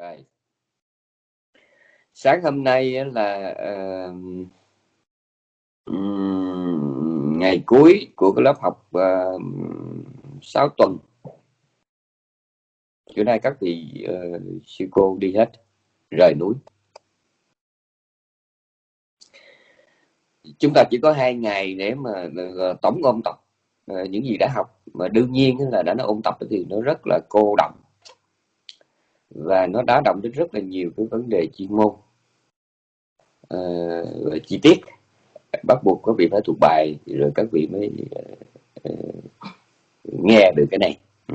rồi. Sáng hôm nay là uh, ngày cuối của cái lớp học ờ, uh, 6 tuần. Chỗ nay các vị uh, sư cô đi hết rời núi. Chúng ta chỉ có hai ngày để mà uh, tổng ôn tập. Uh, những gì đã học mà đương nhiên là đã nó ôn tập thì nó rất là cô động và nó đã động đến rất là nhiều cái vấn đề chuyên môn. Uh, chi tiết. Bắt buộc có vị phải thuộc bài rồi các vị mới uh, nghe được cái này. Ừ.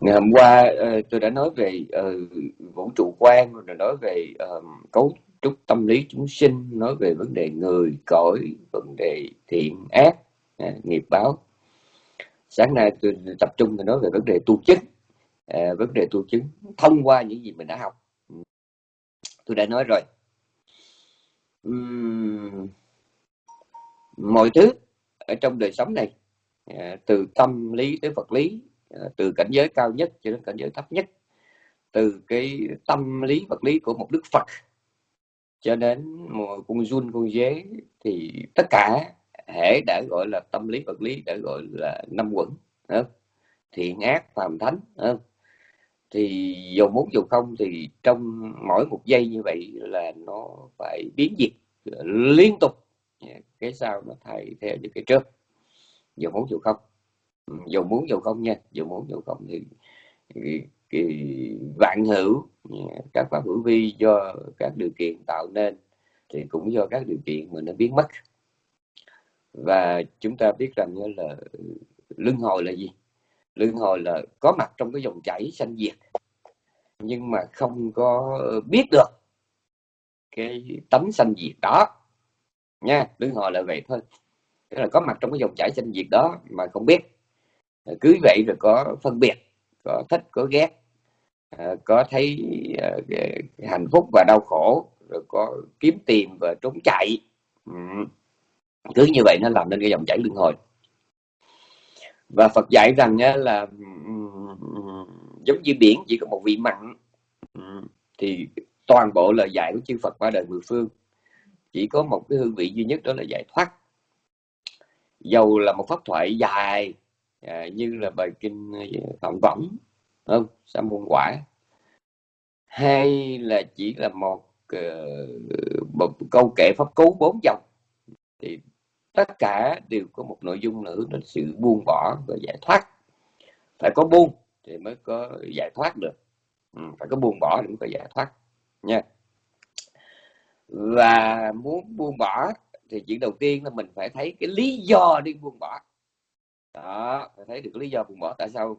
Ngày hôm qua uh, tôi đã nói về uh, vũ trụ quan rồi nói về uh, cấu trúc tâm lý chúng sinh nói về vấn đề người cõi vấn đề thiện ác uh, nghiệp báo. Sáng nay tôi tập trung tôi nói về vấn đề tu chức uh, vấn đề tu chứng thông qua những gì mình đã học. Ừ. Tôi đã nói rồi. Uhm, mọi thứ ở trong đời sống này ờ, từ tâm lý tới vật lý ờ, từ cảnh giới cao nhất cho đến cảnh giới thấp nhất từ cái tâm lý vật lý của một đức phật cho đến một con run con dế thì tất cả hệ đã gọi là tâm lý vật lý đã gọi là năm quẩn thiện ác phàm thánh thì dầu muốn dầu không thì trong mỗi một giây như vậy là nó phải biến dịch ờ, liên tục. Dạ, cái sau nó thay theo những cái trước. Dầu muốn dầu không. Ừ, dù dầu muốn dầu không nha dầu muốn dầu không thì cái vạn hữu dạ, các pháp hữu vi do các điều kiện tạo nên thì cũng do các điều kiện mà nó biến mất. Và chúng ta biết rằng là luân hồi là gì? Luân hồi là có mặt trong cái dòng chảy sanh diệt, nhưng mà không có biết được cái tấm sanh diệt đó. Nha, luân hồi là vậy thôi. Tức là có mặt trong cái dòng chảy sanh diệt đó mà không biết. Cứ vậy rồi có phân biệt, có thích, có ghét à, có thấy à, hạnh phúc và đau khổ, rồi có kiếm tìm và trốn chạy. Ừ. Cứ như vậy nó làm nên cái dòng chảy luân hồi và Phật dạy rằng là giống như biển chỉ có một vị mặn. Thì toàn bộ lời dạy của chư Phật qua đời mười phương chỉ có một cái hương vị duy nhất đó là giải thoát. Dầu là một pháp thoại dài à, như là bài kinh à, phạm võng không? Sa môn quả. Hay là chỉ là một, uh, một câu kệ pháp cú bốn dòng thì tất cả đều có một nội dung nữa là sự buông bỏ và giải thoát. Phải có buông thì mới có giải thoát được. Ừ, phải có buông bỏ thì mới có giải thoát nha. Và muốn buông bỏ thì chuyện đầu tiên là mình phải thấy cái lý do đi buông bỏ. Đó phải thấy được lý do buông bỏ tại sao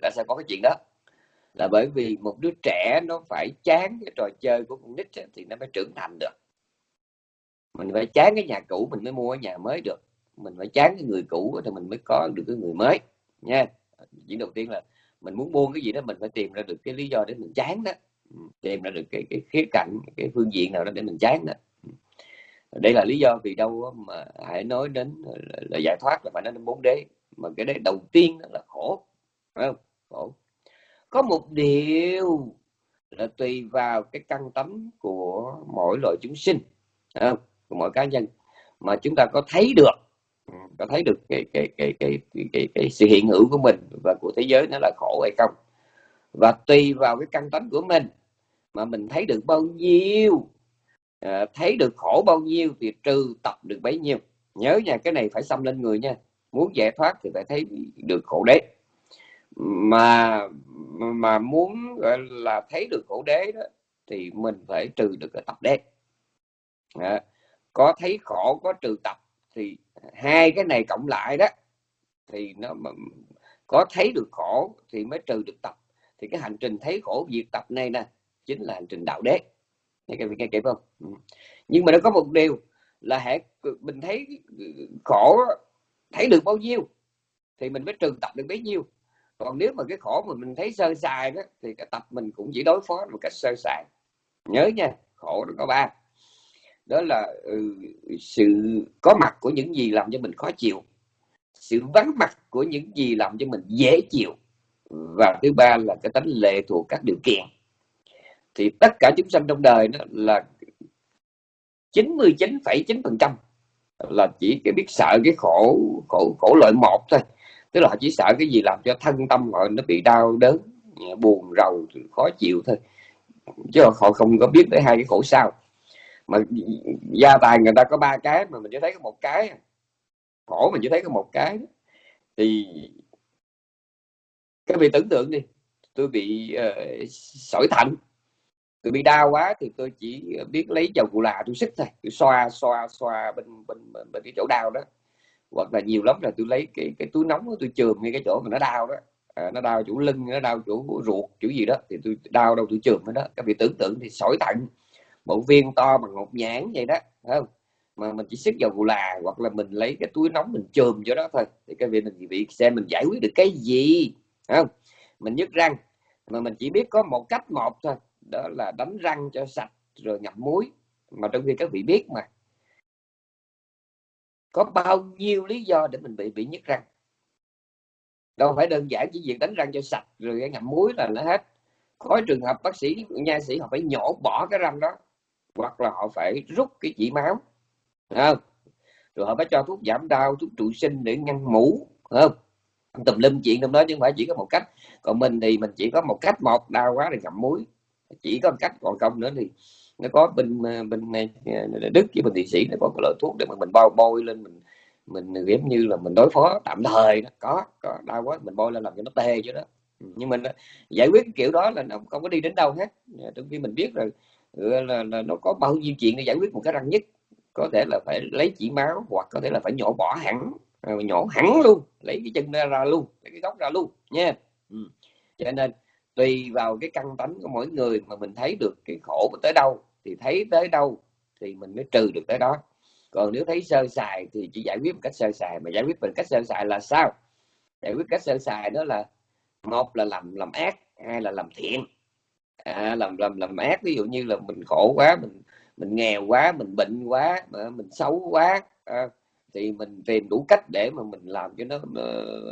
tại sao có cái chuyện đó? Là bởi vì một đứa trẻ nó phải chán cái trò chơi của con nít thì nó mới trưởng thành được mình phải chán cái nhà cũ mình mới mua cái nhà mới được. Mình phải chán cái người cũ thì mình mới có được cái người mới nha. Chỉ đầu tiên là mình muốn buông cái gì đó mình phải tìm ra được cái lý do để mình chán đó. Ừ, tìm ra được cái cái khía cạnh cái phương diện nào đó để mình chán đó. Ừ. Đây là lý do vì đâu mà hãy nói đến là, là giải thoát là phải nói đến bốn đế. Mà cái đấy đầu tiên đó là khổ phải không? Khổ. Có một điều là tùy vào cái căn tánh của mỗi loại chúng sinh không? Của mỗi cá nhân mà chúng ta có thấy được có thấy được cái cái cái cái cái, cái, cái sự hiện hữu của mình và của thế giới nó là khổ hay không. Và tùy vào cái căn tánh của mình mà mình thấy được bao nhiêu à, thấy được khổ bao nhiêu thì trừ tập được bấy nhiêu. Nhớ nha cái này phải xâm lên người nha. Muốn giải thoát thì phải thấy được khổ đế. Mà mà muốn gọi là thấy được khổ đế đó thì mình phải trừ được cái tập đế. À, có thấy khổ, có trừ tập, thì hai cái này cộng lại đó, thì nó có thấy được khổ thì mới trừ được tập. Thì cái hành trình thấy khổ diệt tập này nè, chính là hành trình đạo đế. Nghe cái nghe kịp không? Ừ. nhưng mà nó có một điều là hệ mình thấy khổ thấy được bao nhiêu thì mình mới trừ tập được bấy nhiêu. Còn nếu mà cái khổ mà mình thấy sơ sài đó, thì cái tập mình cũng chỉ đối phó một cách sơ sài. Nhớ nha, khổ nó có ba đó là ừ, sự có mặt của những gì làm cho mình khó chịu. Sự vắng mặt của những gì làm cho mình dễ chịu. Và thứ ba là cái tánh lệ thuộc các điều kiện. Thì tất cả chúng sanh trong đời đó là 99,9% là chỉ cái biết sợ cái khổ khổ khổ loại một thôi. Tức là họ chỉ sợ cái gì làm cho thân tâm họ nó bị đau đớn buồn rầu khó chịu thôi. Chứ họ không có biết tới hai cái khổ sau mà gia tài người ta có ba cái mà mình chỉ thấy có một cái. Khổ mình chỉ thấy có một cái. Thì các vị tưởng tượng đi tôi bị uh, sỏi thận. Tôi bị đau quá thì tôi chỉ biết lấy dầu phụ là tôi xích thôi. Tôi xoa xoa xoa bên bên bên, bên cái chỗ đau đó. Hoặc là nhiều lắm là tôi lấy cái cái túi nóng tôi chườm ngay cái chỗ mà nó đau đó. À, nó đau chỗ lưng nó đau chỗ ruột chỗ gì đó thì tôi đau đâu tôi chườm đó. Các vị tưởng tượng thì sỏi thận bộ viên to bằng một nhãn vậy đó không? Mà mình chỉ xích vào gù là, hoặc là mình lấy cái túi nóng mình chườm cho đó thôi. Thì cái việc mình bị xem mình giải quyết được cái gì không? Mình nhức răng, mà mình chỉ biết có một cách một thôi, đó là đánh răng cho sạch rồi ngậm muối. Mà trong khi các vị biết mà, có bao nhiêu lý do để mình bị bị nhức răng? Đâu phải đơn giản chỉ việc đánh răng cho sạch rồi ngậm muối là nó hết. Có trường hợp bác sĩ, nha sĩ họ phải nhổ bỏ cái răng đó hoặc là họ phải rút cái chỉ máu không? rồi họ phải cho thuốc giảm đau, thuốc trụ sinh để ngăn mũ không? Tùm lum chuyện trong đó chứ không phải chỉ có một cách. Còn mình thì mình chỉ có một cách, một, đau quá thì ngậm muối. Chỉ có một cách, còn không nữa thì nó có bên bên này đức với bên thị sĩ nó có một loại thuốc để mà mình bao bôi lên mình mình giống như là mình đối phó tạm thời đó. Có có, đau quá, mình bôi lên làm cho nó tê chứ đó. Nhưng mình giải quyết kiểu đó là không có đi đến đâu hết. Trong khi mình biết rồi là, là nó có bao nhiêu chuyện để giải quyết một cái răng nhất có thể là phải lấy chỉ máu hoặc có thể là phải nhổ bỏ hẳn à, nhổ hẳn luôn lấy cái chân ra, ra luôn lấy cái gốc ra luôn nha. Ừ. cho nên tùy vào cái căn tánh của mỗi người mà mình thấy được cái khổ tới đâu thì thấy tới đâu thì mình mới trừ được tới đó. Còn nếu thấy sơ sài thì chỉ giải quyết một cách sơ sài mà giải quyết bằng cách sơ sài là sao? Giải quyết cách sơ sài đó là một là làm làm ác hai là làm thiện à, làm làm làm ác ví dụ như là mình khổ quá mình mình nghèo quá mình bệnh quá ờ, mình xấu quá à, thì mình tìm đủ cách để mà mình làm cho nó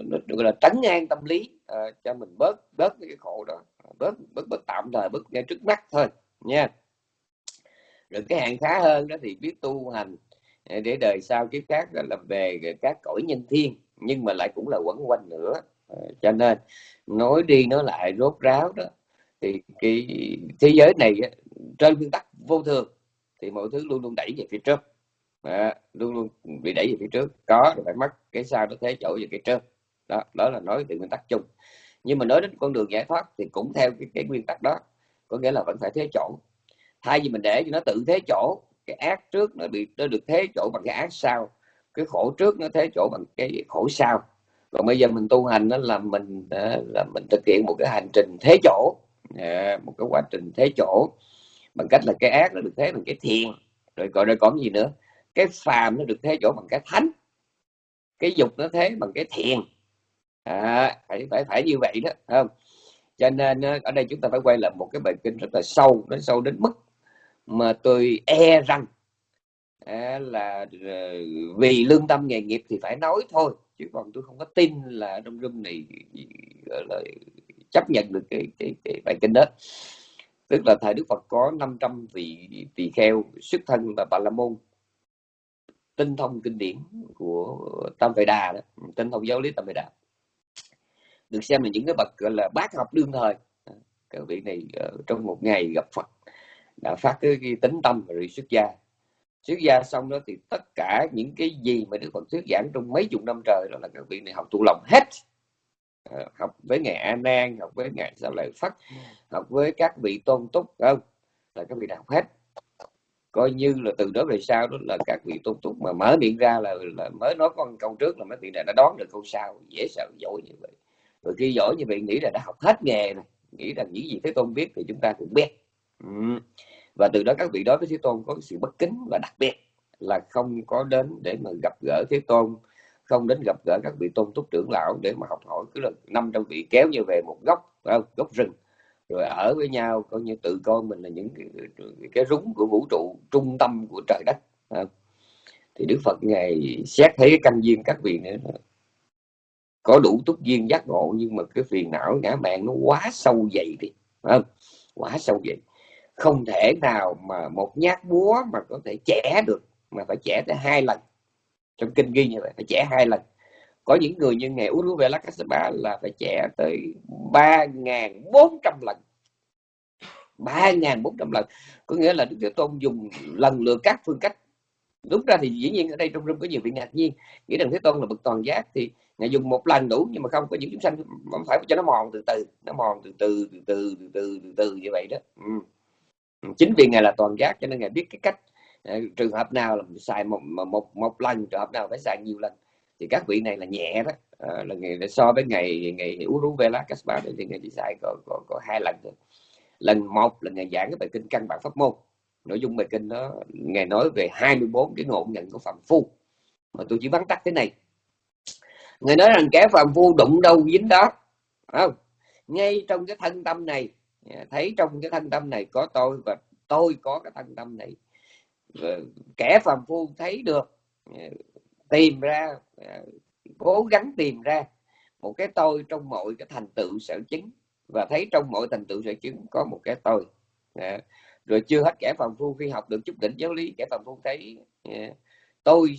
nó, gọi là tránh an tâm lý à, cho mình bớt bớt cái khổ đó bớt bớt bớt tạm thời bớt ngay trước mắt thôi nha. Rồi cái hạng khá hơn đó thì biết tu hành để đời sau kiếp khác là về các cõi nhân thiên nhưng mà lại cũng là quẩn quanh nữa à, cho nên nói đi nói lại rốt ráo đó thì cái thế giới này trên nguyên tắc vô thường thì mọi thứ luôn luôn đẩy về phía trước. À, luôn luôn bị đẩy về phía trước. Có rồi phải mất cái sau nó thế chỗ về cái trước. Đó đó là nói về nguyên tắc chung. Nhưng mà nói đến con đường giải thoát thì cũng theo cái, cái nguyên tắc đó. Có nghĩa là vẫn phải thế chỗ. Thay vì mình để cho nó tự thế chỗ cái ác trước nó bị nó được thế chỗ bằng cái ác sau cái khổ trước nó thế chỗ bằng cái khổ sau. Còn bây giờ mình tu hành đó là mình là mình thực hiện một cái hành trình thế chỗ. Dạ, một cái quá trình thế chỗ. Bằng cách là cái ác nó được thế bằng cái thiền. Rồi gọi rồi còn gì nữa? Cái phàm nó được thế chỗ bằng cái thánh. Cái dục nó thế bằng cái thiền. À, phải phải phải như vậy đó không? Cho nên ờ, ở đây chúng ta phải quay lại một cái bài kinh rất là sâu nó sâu đến mức mà tôi e rằng à, là ờ, vì lương tâm nghề nghiệp thì phải nói thôi. Chứ còn tôi không có tin là trong room này là chấp nhận được cái cái, cái bài kinh đó. Tức là thời Đức Phật có 500 vị tỳ kheo xuất thân và bà la môn. Tinh thông kinh điển của Tam Vệ Đà đó, tinh thông giáo lý Tam Vệ Đà. Được xem là những cái bậc gọi là bác học đương thời. Các vị này ờ, trong một ngày gặp Phật đã phát cái, cái tính tâm rồi xuất gia. Xuất gia xong đó thì tất cả những cái gì mà Đức Phật thuyết giảng trong mấy chục năm trời đó là các vị này học tụ lòng hết học với ngài A Nan học với ngài Sa Lợi Phất học với các vị tôn túc không? Là các vị đã học hết. Coi như là từ đó về sau đó là các vị tôn túc mà mở miệng ra là, là mới nói con câu trước là mấy vị này đã đoán được câu sau dễ sợ giỏi như vậy. Rồi khi giỏi như vậy nghĩ là đã học hết nghề này nghĩ rằng những gì thế tôn biết thì chúng ta cũng biết. Ừ. và từ đó các vị đó với thế tôn có sự bất kính và đặc biệt là không có đến để mà gặp gỡ thế tôn không đến gặp gỡ các vị tôn túc trưởng lão để mà học hỏi. Cứ là năm trăm vị kéo như về một góc không? góc rừng. Rồi ở với nhau coi như tự coi mình là những cái, cái rúng của vũ trụ trung tâm của trời đất không? thì đức phật ngày xét thấy căn duyên các vị nữa. Có đủ túc duyên giác ngộ nhưng mà cái phiền não ngã mạng nó quá sâu dày đi không? Quá sâu dày. Không thể nào mà một nhát búa mà có thể chẻ được mà phải chẻ tới hai lần trong kinh ghi như vậy phải trẻ hai lần. Có những người như ngày Uruvela Kassapa là phải trẻ tới ba ngàn bốn trăm lần. ba ngàn bốn trăm lần. Có nghĩa là Đức Thế Tôn dùng lần lượt các phương cách. Đúng ra thì dĩ nhiên ở đây trong rung có nhiều vị ngạc nhiên. Nghĩ rằng Thế Tôn là bậc toàn giác thì ngài dùng một lần đủ nhưng mà không có những chúng sanh phải cho nó mòn từ từ nó mòn từ từ từ từ từ từ từ, từ như vậy đó. Ừ. chính vì ngài là toàn giác cho nên ngài biết cái cách Ờ, trường hợp nào là xài một một một lần trường hợp nào phải xài nhiều lần thì các vị này là nhẹ đó. À, là ngày so với ngày ngày Uruvela Kaspa thì ngày chỉ xài có, có, có hai lần thôi. Lần một là ngày giảng cái bài kinh căn bản pháp môn. Nội dung bài kinh đó ngày nói về 24 cái ngộ nhận của phạm phu. Mà tôi chỉ vắn tắt thế này. Người nói rằng kẻ phạm phu đụng đâu dính đó không? Ngay trong cái thân tâm này à, thấy trong cái thân tâm này có tôi và tôi có cái thân tâm này Ờ, kẻ phàm phu thấy được ờ, tìm ra ờ, cố gắng tìm ra một cái tôi trong mọi cái thành tựu sở chứng. Và thấy trong mọi thành tựu sở chứng có một cái tôi. Rồi chưa hết kẻ phàm phu khi học được chút đỉnh giáo lý, kẻ phàm phu thấy tôi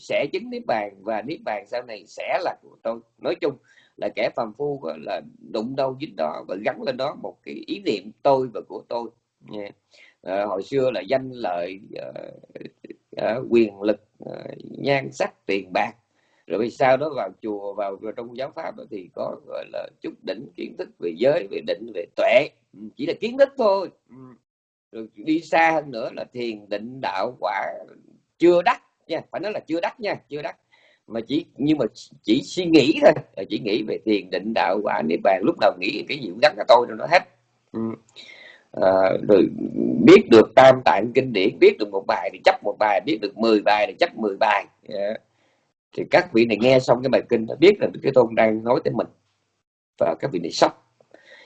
sẽ chứng niết bàn và niết bàn sau này sẽ là của tôi. Nói chung là kẻ phàm phu là, đụng đâu dính đó và gắn lên đó một cái ý niệm tôi và của tôi à, hồi xưa là danh lợi à, quyền lực à, nhan sắc tiền bạc. Rồi sau đó vào chùa vào, vào trong giáo pháp thì có gọi là chút đỉnh kiến thức về giới về định về tuệ. Ừ, chỉ là kiến thức thôi. Ừ. Rồi đi xa hơn nữa là thiền định đạo quả chưa đắc nha. Phải nói là chưa đắc nha chưa đắc. Mà chỉ nhưng mà chỉ suy nghĩ thôi. Chỉ nghĩ về thiền định đạo quả niết bàn. Lúc đầu nghĩ cái gì cũng gắn cả tôi cho nó hết. Ừ à, rồi biết được tam tạng kinh điển biết được một bài thì chấp một bài biết được 10 bài thì chấp 10 bài. Yeah. thì các vị này nghe xong cái bài kinh đã biết là cái tôn đang nói tới mình và các vị này sốc.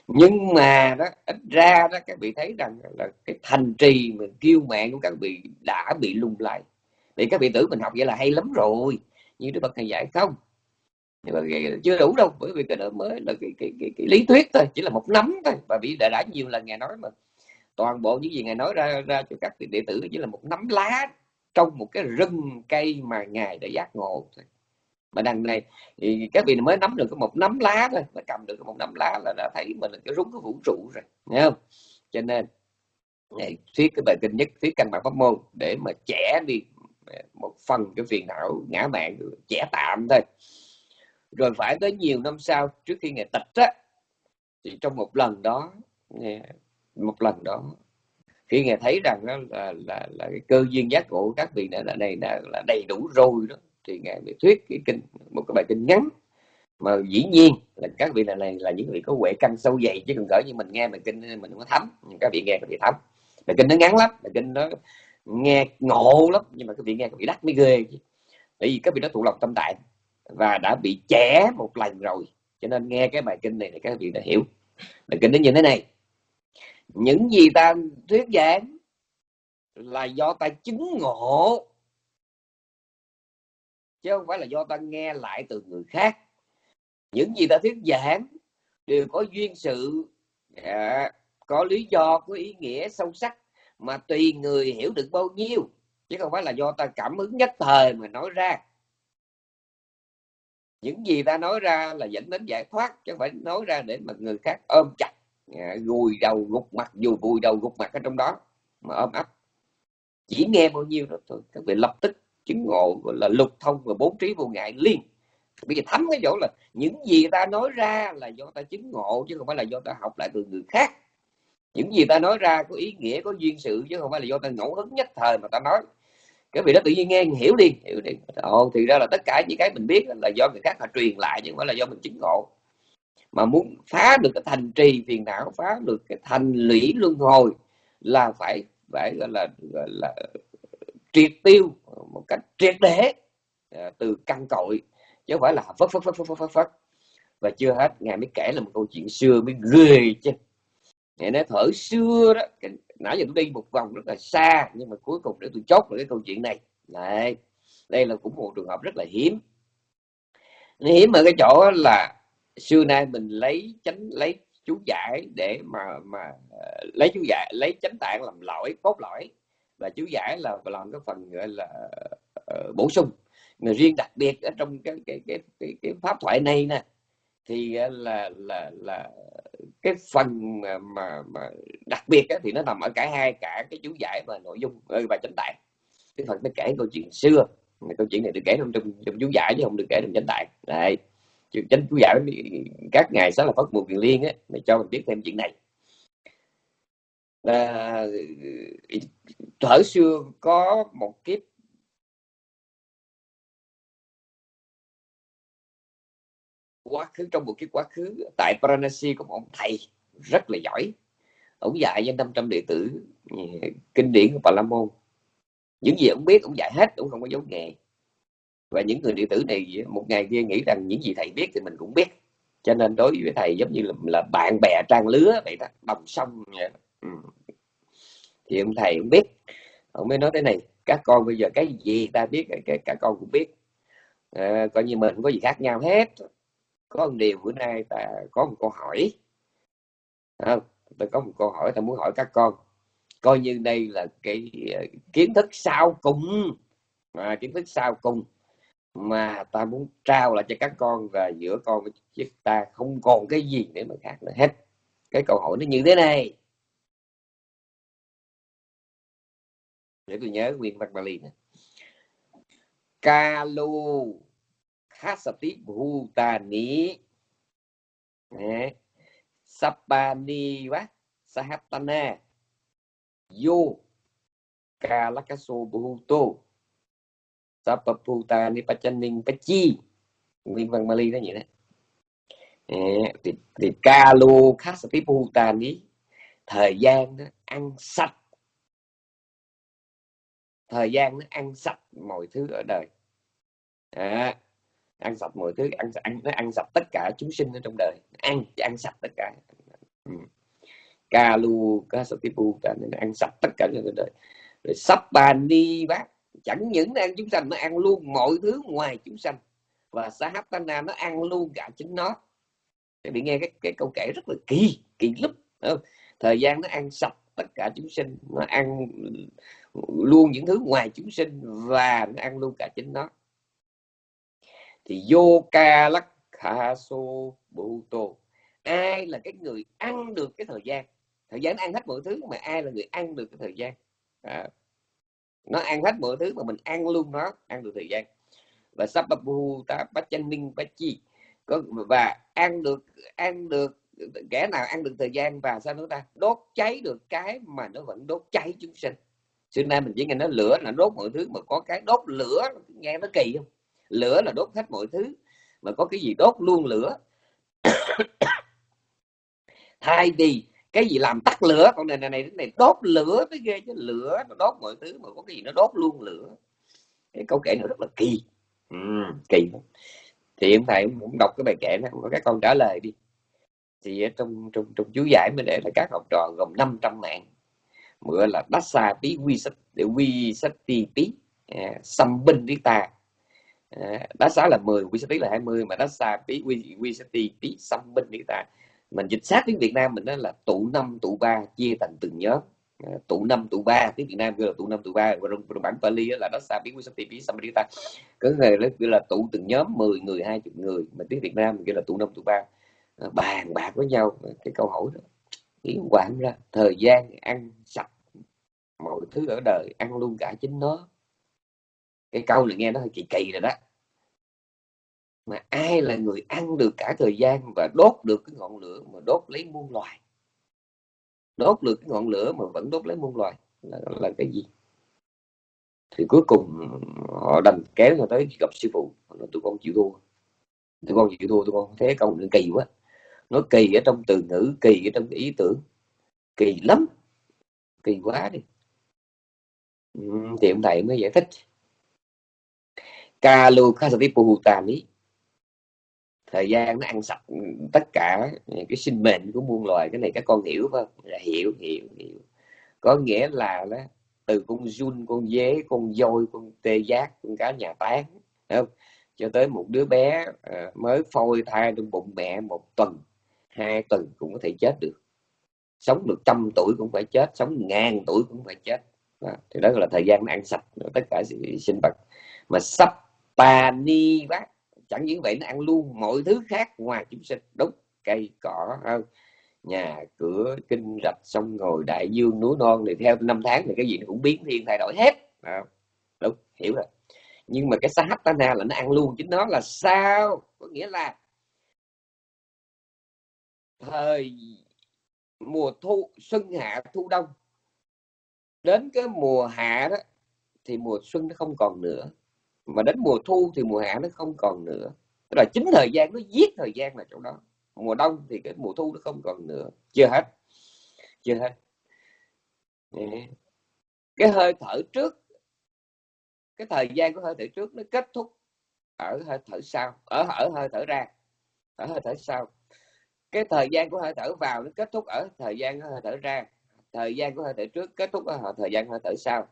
Nhưng mà đó ít ra đó các vị thấy rằng là cái thành trì mình kiêu mạng của các vị đã bị lung lại vì các vị tử mình học vậy là hay lắm rồi. Như đức phật thầy dạy không? Nhưng mà chưa đủ đâu bởi vì cái đó mới là cái, cái, cái, cái lý thuyết thôi chỉ là một nắm thôi. Và bị đã, đã nhiều lần ngài nói mà toàn bộ những gì ngài nói ra ra cho các đệ tử chỉ là một nắm lá trong một cái rừng cây mà ngài đã giác ngộ thôi. Mà đằng này thì các vị mới nắm được có một nắm lá thôi mà cầm được một nắm lá là đã thấy mình là cái rúng cái vũ trụ rồi nghe không? Cho nên ngày thuyết cái bài kinh nhất thuyết căn bản pháp môn để mà trẻ đi một phần cái phiền não ngã mạng trẻ tạm thôi rồi phải tới nhiều năm sau trước khi ngày tịch á thì trong một lần đó một lần đó khi ngài thấy rằng đó là là là cái cơ duyên giác ngộ của các vị này là này là, là đầy đủ rồi đó thì ngài mới thuyết cái kinh một cái bài kinh ngắn. Mà dĩ nhiên là các vị này, này là những vị có huệ căn sâu dày chứ còn cỡ như mình nghe bài kinh mình không có thấm các vị nghe các vị thấm. Bài kinh nó ngắn lắm bài kinh nó nghe ngộ lắm nhưng mà các vị nghe các vị đắt mới ghê chứ. Vì các vị nó tụ lòng tâm tại và đã bị trẻ một lần rồi. Cho nên nghe cái bài kinh này thì các vị đã hiểu. Bài kinh nó như thế này. Những gì ta thuyết giảng là do ta chứng ngộ. Chứ không phải là do ta nghe lại từ người khác. Những gì ta thuyết giảng đều có duyên sự à, có lý do có ý nghĩa sâu sắc mà tùy người hiểu được bao nhiêu. Chứ không phải là do ta cảm hứng nhất thời mà nói ra những gì ta nói ra là dẫn đến giải thoát, chứ không phải nói ra để mà người khác ôm chặt à, gùi đầu gục mặt, dù vùi đầu gục mặt ở trong đó mà ôm ấp. Chỉ nghe bao nhiêu đó thôi, các vị lập tức chứng ngộ gọi là lục thông và bốn trí vô ngại liên bây giờ thấm cái chỗ là những gì ta nói ra là do ta chứng ngộ, chứ không phải là do ta học lại từ người khác. Những gì ta nói ra có ý nghĩa, có duyên sự, chứ không phải là do ta ngẫu hứng nhất thời mà ta nói cái vị đó tự nhiên nghe hiểu đi hiểu đi ồ thì ra là tất cả những cái mình biết là do người khác họ truyền lại, chứ không phải là do mình chứng ngộ. Mà muốn phá được cái thành trì phiền não, phá được cái thành lũy luân hồi là phải phải gọi là gọi là triệt tiêu một cách triệt để à, từ căn cội, chứ không phải là phất phất phất phất phất phất và chưa hết, ngài mới kể là một câu chuyện xưa mới ghê chứ. Ngài nói thở xưa đó nãy giờ tôi đi một vòng rất là xa nhưng mà cuối cùng để tôi chốt được cái câu chuyện này. Này đây là cũng một trường hợp rất là hiếm. Hiếm ở cái chỗ là xưa nay mình lấy chánh lấy chú giải để mà mà ờ, lấy chú giải lấy chánh tạng làm lõi cốt lõi. Và chú giải là làm cái phần gọi là uh, bổ sung. Mà riêng đặc biệt ở trong cái cái cái cái, cái pháp thoại này nè thì à, là là là cái phần mà mà, mà đặc biệt á, thì nó nằm ở cả hai cả cái chú giải và nội dung ờ, và chánh tạng cái phần nó kể câu chuyện xưa câu chuyện này được kể trong trong, trong chú giải chứ không được kể trong chánh tạng này chánh chú giải các ngài sáng là phất mùa quyền liên á để cho mình biết thêm chuyện này. À, thở xưa có một kiếp quá khứ trong một cái quá khứ tại Paranasi có một ông thầy rất là giỏi ông dạy cho 500 đệ tử ừ, kinh điển của Bà La Môn những gì ông biết ông dạy hết ông không có giấu nghề. Và những người đệ tử này một ngày kia nghĩ rằng những gì thầy biết thì mình cũng biết. Cho nên đối với thầy giống như là, là bạn bè trang lứa vậy đó đồng sông vậy. Ừ. thì ông thầy cũng biết. Ông mới nói thế này các con bây giờ cái gì ta biết cái cả con cũng biết. À, coi như mình không có gì khác nhau hết có một điều bữa nay ta có một câu hỏi. À, ta có một câu hỏi ta muốn hỏi các con. Coi như đây là cái ờ, kiến thức sau cùng. À, kiến thức sau cùng mà ta muốn trao lại cho các con và giữa con với chúng ta không còn cái gì để mà khác nữa hết. Cái câu hỏi nó như thế này. Để tôi nhớ nguyên văn Bali nè. Kalu Khasati Bhutani Sapani Vá Sahatana Yo Kalakaso Bhuto Sapaputa Nipachanin Pachi. Nguyên văn Bali đó vậy đó. Thì, thì Kalu Khasati Bhutani thời gian nó ăn sạch. Thời gian nó ăn sạch mọi thứ ở đời. À, ăn sạch mọi thứ ăn ăn nó ăn sạch tất cả chúng sinh ở trong đời. Ăn ăn sạch tất cả. Ừ. kalu kasatipu nó ăn sạch tất cả trong đời. Rồi sắp bàn đi bác. Chẳng những ăn chúng sanh nó ăn luôn mọi thứ ngoài chúng sanh. Và sahatana nó ăn luôn cả chính nó. Để bị nghe cái, cái câu kể rất là kỳ kỳ lắm. Thời gian nó ăn sạch tất cả chúng sinh nó ăn luôn những thứ ngoài chúng sinh và nó ăn luôn cả chính nó thì vô ca lắc kha so tô. Ai là cái người ăn được cái thời gian? Thời gian ăn hết mọi thứ mà ai là người ăn được cái thời gian? À, nó ăn hết mọi thứ mà mình ăn luôn nó ăn được thời gian. Và sababu ta pachanin chi có và ăn được ăn được kẻ nào ăn được thời gian và sao nữa ta? Đốt cháy được cái mà nó vẫn đốt cháy chúng sinh. Xưa nay mình chỉ nghe nó lửa là đốt mọi thứ mà có cái đốt lửa nghe nó kỳ không? Lửa là đốt hết mọi thứ mà có cái gì đốt luôn lửa. Thay vì cái gì làm tắt lửa con này này này này đốt lửa mới ghê chứ lửa nó đốt mọi thứ mà có cái gì nó đốt luôn lửa. Cái câu kể nó rất là kỳ. Ừ, kỳ thì em thầy cũng đọc cái bài kể này các con trả lời đi. Thì trong trong trong chú giải mới để là các học trò gồm 500 mạng. Mượn là Dasa Pí Quy Sát Quy Sách Ti Pí à, Binh Đi Ờ, đá xá là 10 quy sát là 20 mà đá xa tí quy quy sát tí tí xăm binh đi ta. Mình dịch sát tiếng Việt Nam mình đó là tụ năm tụ ba chia thành từng nhóm. Ờ, à, tụ năm tụ ba tiếng Việt Nam gọi là tụ năm tụ ba và trong bản Pali là đó xa biết quy sát tí xâm xăm binh đi ta. Có người là gọi là tụ từng nhóm 10 người 20 người mà tiếng Việt Nam gọi là tụ năm tụ ba. À, bàn bạc với nhau cái câu hỏi đó ý quản ra thời gian ăn sạch mọi thứ ở đời ăn luôn cả chính nó cái câu này nghe nó hơi kỳ kỳ rồi đó. Mà ai là người ăn được cả thời gian và đốt được cái ngọn lửa mà đốt lấy muôn loài? Đốt được cái ngọn lửa mà vẫn đốt lấy muôn loài là, là cái gì? Thì cuối cùng họ đành kéo cho tới gặp sư phụ. Nói tụi con chịu thua. Tụi con chịu thua tụi con. Thế câu này kỳ quá. Nó kỳ ở trong từ ngữ kỳ ở trong cái ý tưởng. Kỳ lắm. Kỳ quá đi. Ừ, thì ông thầy mới giải thích. Kalu Kasatipuhutani thời gian nó ăn sạch tất cả cái sinh mệnh của muôn loài cái này các con hiểu không? Là hiểu hiểu hiểu. Có nghĩa là đó, từ con run con dế con voi con tê giác con cá nhà tán không? Cho tới một đứa bé ờ, mới phôi thai trong bụng mẹ một tuần hai tuần cũng có thể chết được. Sống được trăm tuổi cũng phải chết sống ngàn tuổi cũng phải chết. Đó. thì đó là thời gian nó ăn sạch tất cả sự sinh vật. Mà sắp bà ni bác. Chẳng những vậy nó ăn luôn mọi thứ khác ngoài chúng sinh. Đúng cây cỏ hơn nhà cửa kinh rạch sông ngồi đại dương núi non thì theo năm tháng thì cái gì nó cũng biến thiên thay đổi hết. À, đúng hiểu rồi. Nhưng mà cái sahatana là nó ăn luôn chính nó là sao? Có nghĩa là thời mùa thu xuân hạ thu đông. Đến cái mùa hạ đó thì mùa xuân nó không còn nữa mà đến mùa thu thì mùa hạ nó không còn nữa. Tức là chính thời gian, nó giết thời gian là chỗ đó. Mùa đông thì cái mùa thu nó không còn nữa. Chưa hết. Chưa hết. Cái hơi thở trước, cái thời gian của hơi thở trước nó kết thúc ở hơi thở sau, ở ở hơi thở ra, ở hơi thở sau. Cái thời gian của hơi thở vào nó kết thúc ở thời gian của hơi thở ra. Thời gian của hơi thở trước kết thúc ở thời gian hơi thở sau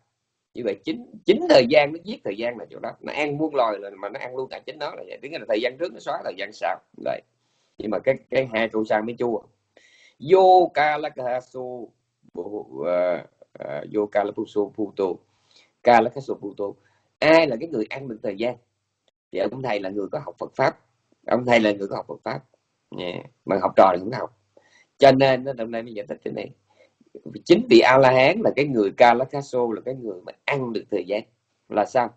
như vậy chính chính thời gian nó giết thời gian là chỗ đó. Nó ăn muôn loài là, mà nó ăn luôn cả chính nó là vậy. Tiếng là thời gian trước nó xóa, thời gian sau. Đấy. Nhưng mà cái cái hai câu sang mới chua. Vô ca la ca su vô ờ, ờ, ca la su puto ca la puto ai là cái người ăn được thời gian? Thì ông thầy là người có học Phật pháp. Ông thầy là người có học Phật pháp. Yeah. mà học trò thì không học. Cho nên nó, hôm nay mới giải thích cái này chính vị a la hán là cái người kalakaso là cái người mà ăn được thời gian. Là sao?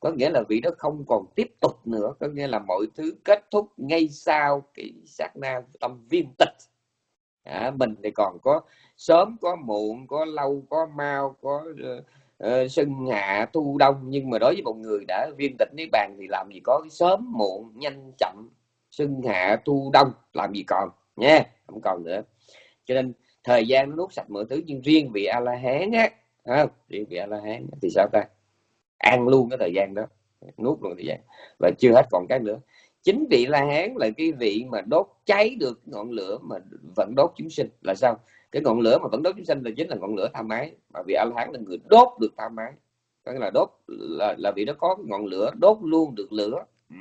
Có nghĩa là vị đó không còn tiếp tục nữa. Có nghĩa là mọi thứ kết thúc ngay sau cái sát na tâm viên tịch. À, mình thì còn có sớm có muộn có lâu có mau có ờ, ờ, uh, uh, xuân hạ thu đông. Nhưng mà đối với một người đã viên tịch niết bàn thì làm gì có sớm muộn nhanh chậm xuân hạ thu đông làm gì còn nha không còn nữa. Cho nên thời gian nó nuốt sạch mọi thứ nhưng riêng vị a la hán á à, riêng vị a la hán thì sao ta? Ăn luôn cái thời gian đó nuốt luôn thời gian. Và chưa hết còn cái nữa. Chính vị la hán là cái vị mà đốt cháy được ngọn lửa mà vẫn đốt chúng sinh. Là sao? Cái ngọn lửa mà vẫn đốt chúng sinh là chính là ngọn lửa tham ái mà vị a la hán là người đốt được tham ái có nghĩa là đốt là, là vị đó có ngọn lửa đốt luôn được lửa. Ừ.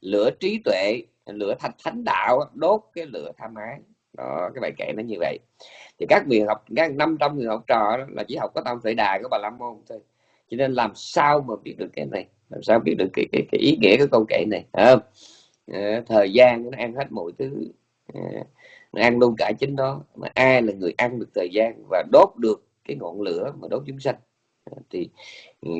Lửa trí tuệ lửa thánh thánh đạo đốt cái lửa tham ái đó cái bài kệ nó như vậy. Thì các người học các 500 người học trò là chỉ học có tâm tuệ đà của bà la môn thôi. Cho nên làm sao mà biết được cái này? Làm sao biết được cái cái, cái ý nghĩa của câu kệ này? Không? À, thời gian nó ăn hết mọi thứ. À, nó ăn luôn cả chính đó. Mà ai là người ăn được thời gian và đốt được cái ngọn lửa mà đốt chúng sanh? Ờ, thì ừ,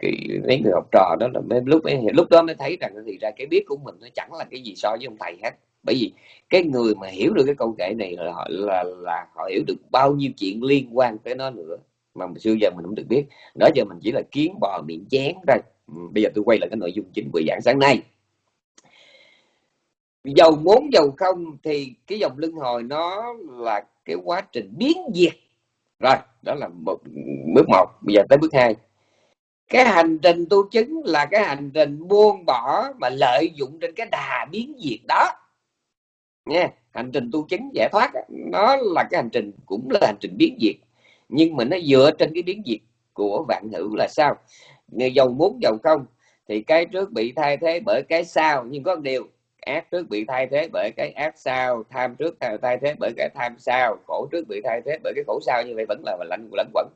cái, mấy người học trò đó là mấy lúc mấy, lúc đó mới thấy rằng thì ra cái biết của mình nó chẳng là cái gì so với ông thầy hết bởi vì cái người mà hiểu được cái câu kể này là họ là, là họ hiểu được bao nhiêu chuyện liên quan tới nó nữa mà xưa giờ mình cũng được biết. Đó giờ mình chỉ là kiến bò miệng chén thôi. Ừ, bây giờ tôi quay lại cái nội dung chính buổi giảng sáng nay. Dầu muốn dầu không thì cái dòng luân hồi nó là cái quá trình biến diệt. Rồi đó là một bước một. Bây giờ tới bước hai. Cái hành trình tu chứng là cái hành trình buông bỏ mà lợi dụng trên cái đà biến diệt đó nha. Hành trình tu chứng giải thoát nó là cái hành trình, cũng là hành trình biến diệt. Nhưng mà nó dựa trên cái biến diệt của vạn hữu là sao? Người dầu muốn dầu không thì cái trước bị thay thế bởi cái sau. Nhưng có một điều, ác trước bị thay thế bởi cái ác sau, tham trước thay thế bởi cái tham sau, khổ trước bị thay thế bởi cái khổ sau, như vậy vẫn là lạnh lẫn quẩn.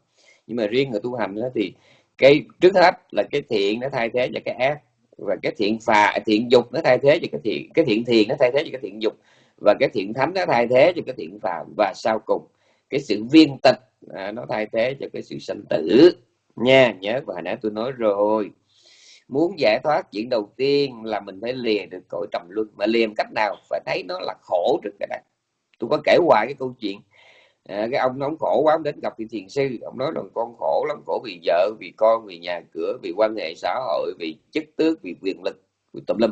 Nhưng mà riêng người tu hành đó thì cái trước hết là cái thiện nó thay thế cho cái ác, và cái thiện phà, thiện dục nó thay thế cho cái thiện cái thiện thiền nó thay thế cho cái thiện dục và cái thiện thánh nó thay thế cho cái thiện phàm. Và sau cùng cái sự viên tịch à, nó thay thế cho cái sự sanh tử. Nha nhớ và hồi nãy tôi nói rồi. Muốn giải thoát chuyện đầu tiên là mình phải lìa được cõi trầm luân. Mà lìa cách nào phải thấy nó là khổ trước cái này. Tôi có kể hoài cái câu chuyện à, cái ông nó khổ quá ông đến gặp vị thiền sư. Ông nói rằng con khổ lắm khổ vì vợ vì con vì nhà cửa vì quan hệ xã hội vì chức tước vì quyền lực vì tùm lum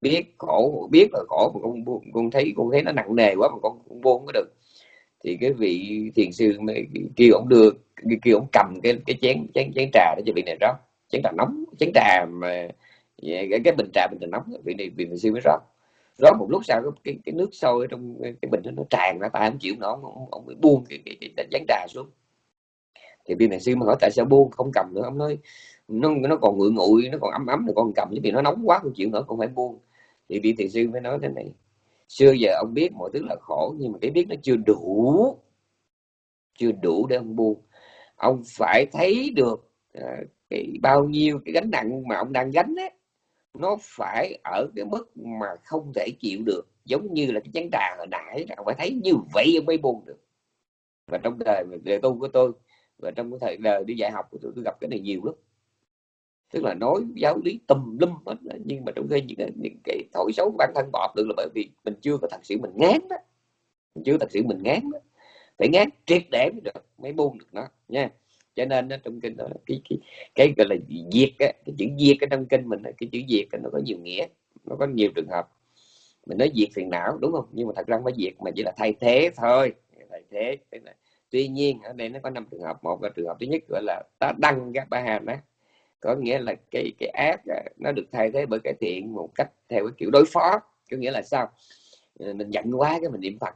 biết khổ biết là khổ mà con con thấy con thấy nó nặng nề quá mà con cũng buông có được. Thì cái vị thiền sư kêu ông đưa kêu ông cầm cái cái chén chén chén trà để cho vị này rót. Chén trà nóng chén trà mà dạ, cái, cái bình trà bình trà nóng vị này vị thiền sư mới rót. Rót một lúc sau cái cái nước sôi trong cái bình đó nó tràn ra tại không chịu nổi ông, ông, mới buông cái, cái, cái, cái chén trà xuống. Thì viên thiền sư mới hỏi tại sao buông không cầm nữa? Ông nói nó nó còn nguội nguội nó còn ấm ấm rồi con cầm chứ vì nó nóng quá không chịu nữa con phải buông thì vị thiền sư mới nói thế này xưa giờ ông biết mọi thứ là khổ nhưng mà cái biết nó chưa đủ chưa đủ để ông buông. Ông phải thấy được uh, cái bao nhiêu cái gánh nặng mà ông đang gánh ấy, nó phải ở cái mức mà không thể chịu được giống như là cái chén trà hồi nãy ông phải thấy như vậy ông mới buông được. Và trong đời đời tu của tôi và trong cái thời đời đi dạy học của tôi, tôi gặp cái này nhiều lắm tức là nói giáo lý tùm lum hết nhưng mà trong khi những, cái, những cái thổi xấu bản thân bỏ được là bởi vì mình chưa có thật sự mình ngán đó. Mình chưa thật sự mình ngán đó. Phải ngán triệt để mới được mới buông được nó nha. Cho nên trong kinh đó cái cái cái gọi là diệt á cái chữ diệt cái trong kinh mình cái chữ diệt nó có nhiều nghĩa nó có nhiều trường hợp. Mình nói diệt phiền não đúng không? Nhưng mà thật ra không phải diệt mà chỉ là thay thế thôi. Thay thế là tuy nhiên ở đây nó có năm trường hợp. Một là trường hợp thứ nhất gọi là ta đăng các ba hàm á có nghĩa là cái cái ác nó được thay thế bởi cái thiện một cách theo cái kiểu đối phó có nghĩa là sao? Ờ, mình giận quá cái mình niệm phật.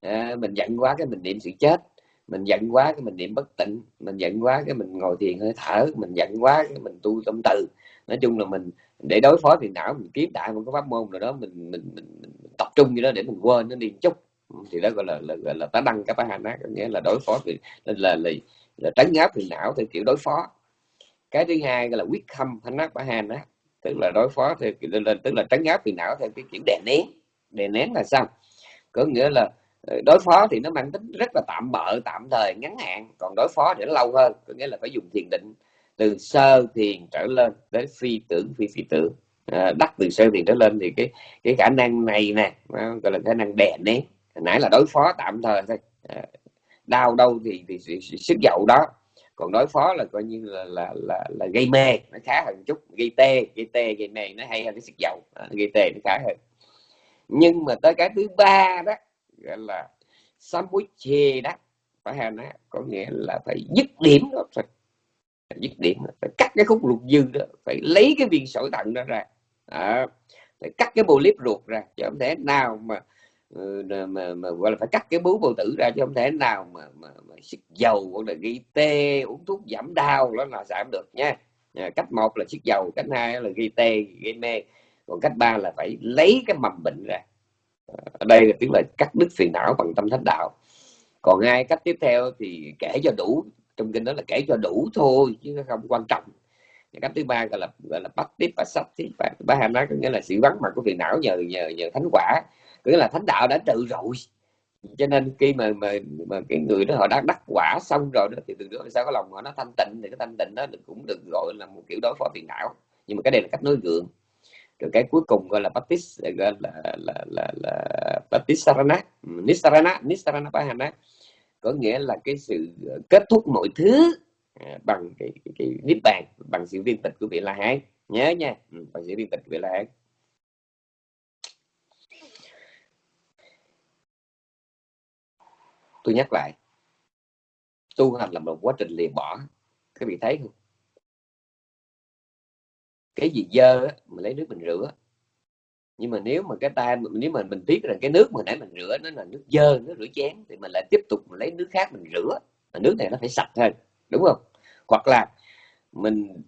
À, mình giận quá cái mình niệm sự chết. Mình giận quá cái mình niệm bất tịnh. Mình giận quá cái mình ngồi thiền hơi thở. Mình giận quá cái mình tu tâm từ. Nói chung là mình để đối phó thì não mình kiếm đại một cái pháp môn nào đó mình mình, mình, mình tập trung như đó để mình quên nó đi chút. Thì đó gọi là là, là, là tá đăng cái hành á có nghĩa là đối phó thì là là, là, là tránh áp thì não theo kiểu đối phó cái thứ hai là quyết khâm thanh nát bả hàn đó tức là đối phó theo lên tức là trấn áp phiền não theo cái kiểu đè nén. Đè nén là sao? Có nghĩa là ờ, đối phó thì nó mang tính rất là tạm bợ tạm thời ngắn hạn. Còn đối phó thì nó lâu hơn. Có nghĩa là phải dùng thiền định từ sơ thiền trở lên đến phi tưởng phi phi tưởng. À, đắc từ sơ thiền trở lên thì cái cái khả năng này nè gọi là khả năng đè nén. Nãy là đối phó tạm thời thôi. À, đau đâu thì thì sức dậu đó còn đối phó là coi như là là là, là gây mê nó khá hơn chút. Gây tê gây tê gây mê nó hay hơn cái sức dầu à, gây tê nó khá hơn. Nhưng mà tới cái thứ ba đó gọi là sambuche đó phải hay nó có nghĩa là phải dứt điểm đó phải dứt điểm phải cắt cái khúc ruột dư đó phải lấy cái viên sỏi thận đó ra. À, phải cắt cái polyp ruột ra chứ không thể nào mà Ừ, mà, mà gọi là phải cắt cái bú bầu tử ra chứ không thể nào mà, mà, mà xịt dầu hoặc là ghi tê uống thuốc giảm đau đó là giảm được nha. Cách một là xịt dầu cách hai là ghi tê gây mê. Còn cách ba là phải lấy cái mầm bệnh ra. À, ở đây là tiếng là cắt đứt phiền não bằng tâm thánh đạo. Còn hai cách tiếp theo thì kể cho đủ trong kinh đó là kể cho đủ thôi chứ không quan trọng. Cách thứ ba gọi là gọi là bắt tiếp và sắp tiếp và ba hàm nói có nghĩa là sự vắng mặt của phiền não nhờ nhờ nhờ thánh quả nghĩa là thánh đạo đã trừ rồi. Cho nên khi mà mà mà cái người đó họ đã đắc quả xong rồi đó thì từ đó sao? Có lòng họ nó thanh tịnh thì cái thanh tịnh đó cũng được gọi là một kiểu đối phó phiền não. Nhưng mà cái đây là cách nói gượng. Rồi cái cuối cùng gọi là baptist gọi là là là, là baptist sarana nisarana nisarana bahana có nghĩa là cái sự kết thúc mọi thứ à, bằng cái, cái, cái niết bàn bằng sự viên tịch của vị la hán. Nhớ nha ừ, bằng sự viên tịch của vị la hán. Tôi nhắc lại tu hành là một quá trình liền bỏ. Các vị thấy không? Cái gì dơ á, mình lấy nước mình rửa. Nhưng mà nếu mà cái tay nếu mà mình biết rằng cái nước mà nãy mình rửa nó là nước dơ nước rửa chén thì mình lại tiếp tục mình lấy nước khác mình rửa. Mà nước này nó phải sạch hơn đúng không? Hoặc là mình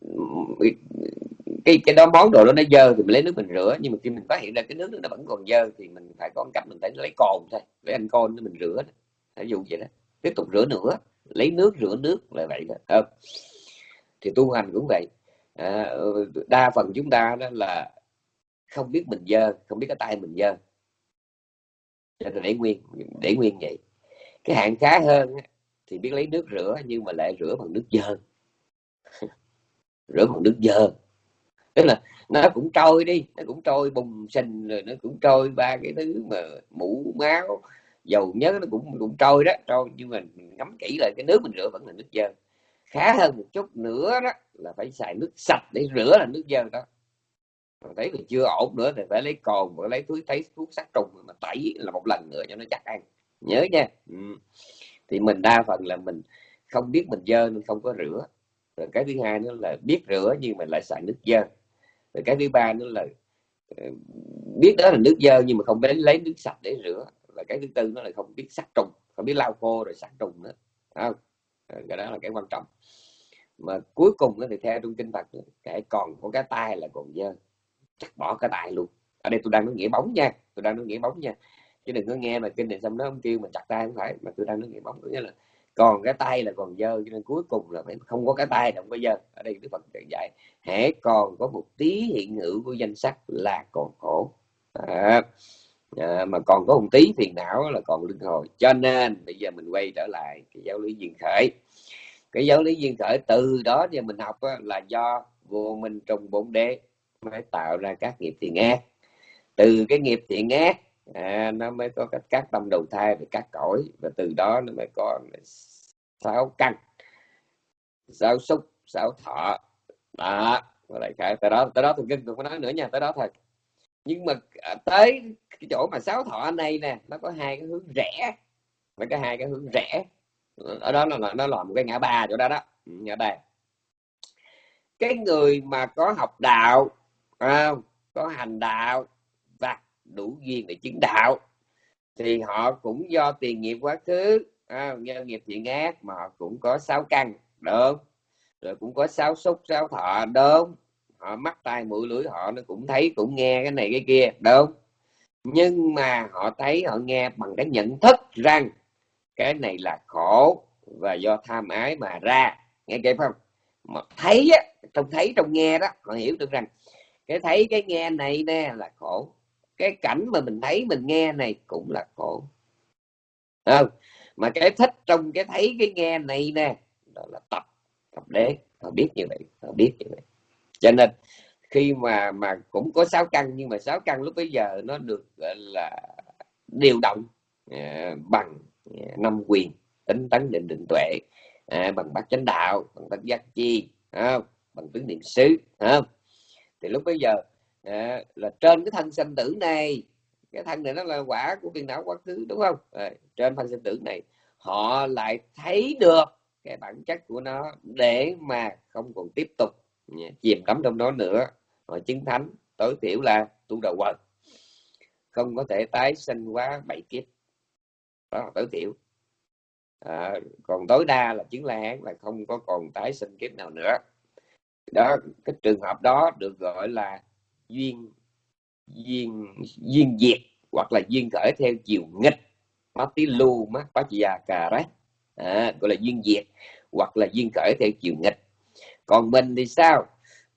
cái cái đó món đồ đó nó dơ thì mình lấy nước mình rửa. Nhưng mà khi mình phát hiện ra cái nước nó vẫn còn dơ thì mình phải có cách mình phải lấy cồn thôi lấy anh côn mình rửa ví dụ vậy đó. Tiếp tục rửa nữa lấy nước rửa nước là vậy đó. Không? thì tu hành cũng vậy. À, đa phần chúng ta đó là không biết mình dơ không biết cái tay mình dơ. Cho nên để nguyên để nguyên vậy. Cái hạn khá hơn thì biết lấy nước rửa nhưng mà lại rửa bằng nước dơ. Rửa bằng nước dơ. Tức là nó cũng trôi đi nó cũng trôi bùng sình rồi nó cũng trôi ba cái thứ mà mũ máu dầu nhớ nó cũng cũng trôi đó, trôi, nhưng mà mình ngắm kỹ lại, cái nước mình rửa vẫn là nước dơ. Khá hơn một chút nữa đó là phải xài nước sạch để rửa là nước dơ đó. Mà thấy là chưa ổn nữa thì phải lấy cồn và lấy túi, thấy thuốc sát trùng mà tẩy là một lần nữa cho nó chắc ăn. Nhớ nha. Ừ. thì mình đa phần là mình không biết mình dơ nên không có rửa. Rồi cái thứ hai nữa là biết rửa nhưng mà lại xài nước dơ. Rồi cái thứ ba nữa là ờ, biết đó là nước dơ nhưng mà không biết lấy nước sạch để rửa và cái thứ tư nó là không biết sát trùng không biết lau khô rồi sát trùng nữa. Không? Ờ, cái đó là cái quan trọng. Mà cuối cùng thì theo trong kinh Phật kể còn có cái tay là còn dơ. Chắc bỏ cái tay luôn. Ở đây tôi đang nói nghĩa bóng nha tôi đang nói nghĩa bóng nha. Chứ đừng có nghe mà kinh này xong nó ông kêu mình chặt tay không phải mà tôi đang nói nghĩa bóng. Nghĩa là còn cái tay là còn dơ cho nên cuối cùng là phải không có cái tay không có dơ. Ở đây đức phật dạy hễ còn có một tí hiện hữu của danh sắc là còn khổ. À, à, mà còn có một tí phiền não là còn luân hồi cho nên bây giờ mình quay trở lại cái giáo lý duyên khởi. Cái giáo lý duyên khởi từ đó giờ mình học á, là do vô minh trong bốn đế mới tạo ra các nghiệp thiện ác. Từ cái nghiệp thiện ác à, nó mới có các, các tâm đầu thai về các cõi và từ đó nó mới có sáu căn. Sáu xúc sáu thọ. Đó lại cái tới đó tới đó tôi kinh tôi có nói nữa nha tới đó thôi nhưng mà à, tới cái chỗ mà sáu thọ này nè nó có hai cái hướng rẽ. Nó có hai cái hướng rẽ. Ở đó là nó là một cái ngã ba chỗ đó đó. Ừ, ngã ba. Cái người mà có học đạo không? có hành đạo và đủ duyên để chứng đạo thì họ cũng do tiền nghiệp quá khứ à, nhân nghiệp thiện ác mà họ cũng có sáu căn đúng rồi cũng có sáu xúc sáu thọ đúng họ mắt tai mũi lưỡi họ nó cũng thấy, cũng nghe cái này cái kia, đúng nhưng mà họ thấy, họ nghe bằng cái nhận thức rằng cái này là khổ và do tham ái mà ra. Nghe kịp không? Mà thấy á, trong thấy, trong nghe đó, họ hiểu được rằng cái thấy, cái nghe này nè là khổ. Cái cảnh mà mình thấy, mình nghe này cũng là khổ. Không? Mà cái thích trong cái thấy, cái nghe này nè, đó là tập tập đế. Họ biết như vậy, họ biết như vậy cho nên khi mà mà cũng có sáu căn nhưng mà sáu căn lúc bây giờ nó được là điều động uh, bằng uh, năm quyền tính tấn định định tuệ uh, bằng bát chánh đạo bằng bát giác chi không? bằng tướng niệm xứ không? thì lúc bây giờ à, là trên cái thân sanh tử này cái thân này nó là quả của phiền não quá khứ đúng không à, trên thân sanh tử này họ lại thấy được cái bản chất của nó để mà không còn tiếp tục Dạ, chìm đắm trong đó nữa. Họ chứng thánh tối thiểu là tu đầu quần. Không có thể tái sinh quá bảy kiếp. Đó là tối thiểu. À, còn tối đa là chứng la hán là không có còn tái sinh kiếp nào nữa. Đó cái trường hợp đó được gọi là duyên duyên duyên diệt hoặc là duyên khởi theo chiều nghịch. Mắt tí lu mắt bá già cà đấy à, gọi là duyên diệt hoặc là duyên khởi theo chiều nghịch còn mình thì sao?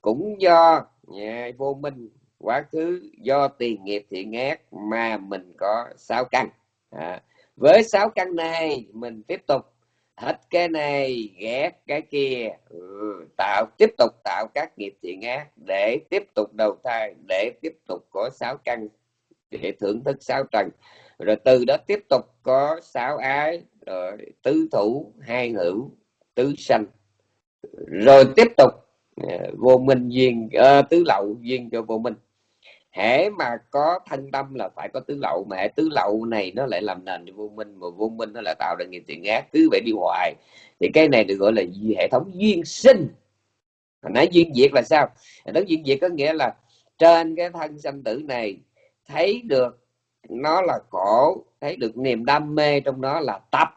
Cũng do yeah, vô minh quá khứ do tiền nghiệp thiện ác mà mình có sáu căn. À, với sáu căn này mình tiếp tục hết cái này ghét cái kia ừ, tạo tiếp tục tạo các nghiệp thiện ác để tiếp tục đầu thai để tiếp tục có sáu căn để thưởng thức sáu trần. Rồi từ đó tiếp tục có sáu ái rồi tứ thủ hai hữu tứ sanh rồi tiếp tục à, vô minh duyên uh, tứ lậu duyên cho vô minh. Hễ mà có thân tâm là phải có tứ lậu mà hệ tứ lậu này nó lại làm nền cho vô minh mà vô minh nó lại tạo ra nghiệp thiện ác cứ vậy đi hoài. Thì cái này được gọi là hệ thống duyên sinh. Hồi nãy duyên diệt là sao? Nói duyên diệt có nghĩa là trên cái thân sanh tử này thấy được nó là khổ thấy được niềm đam mê trong đó là tập.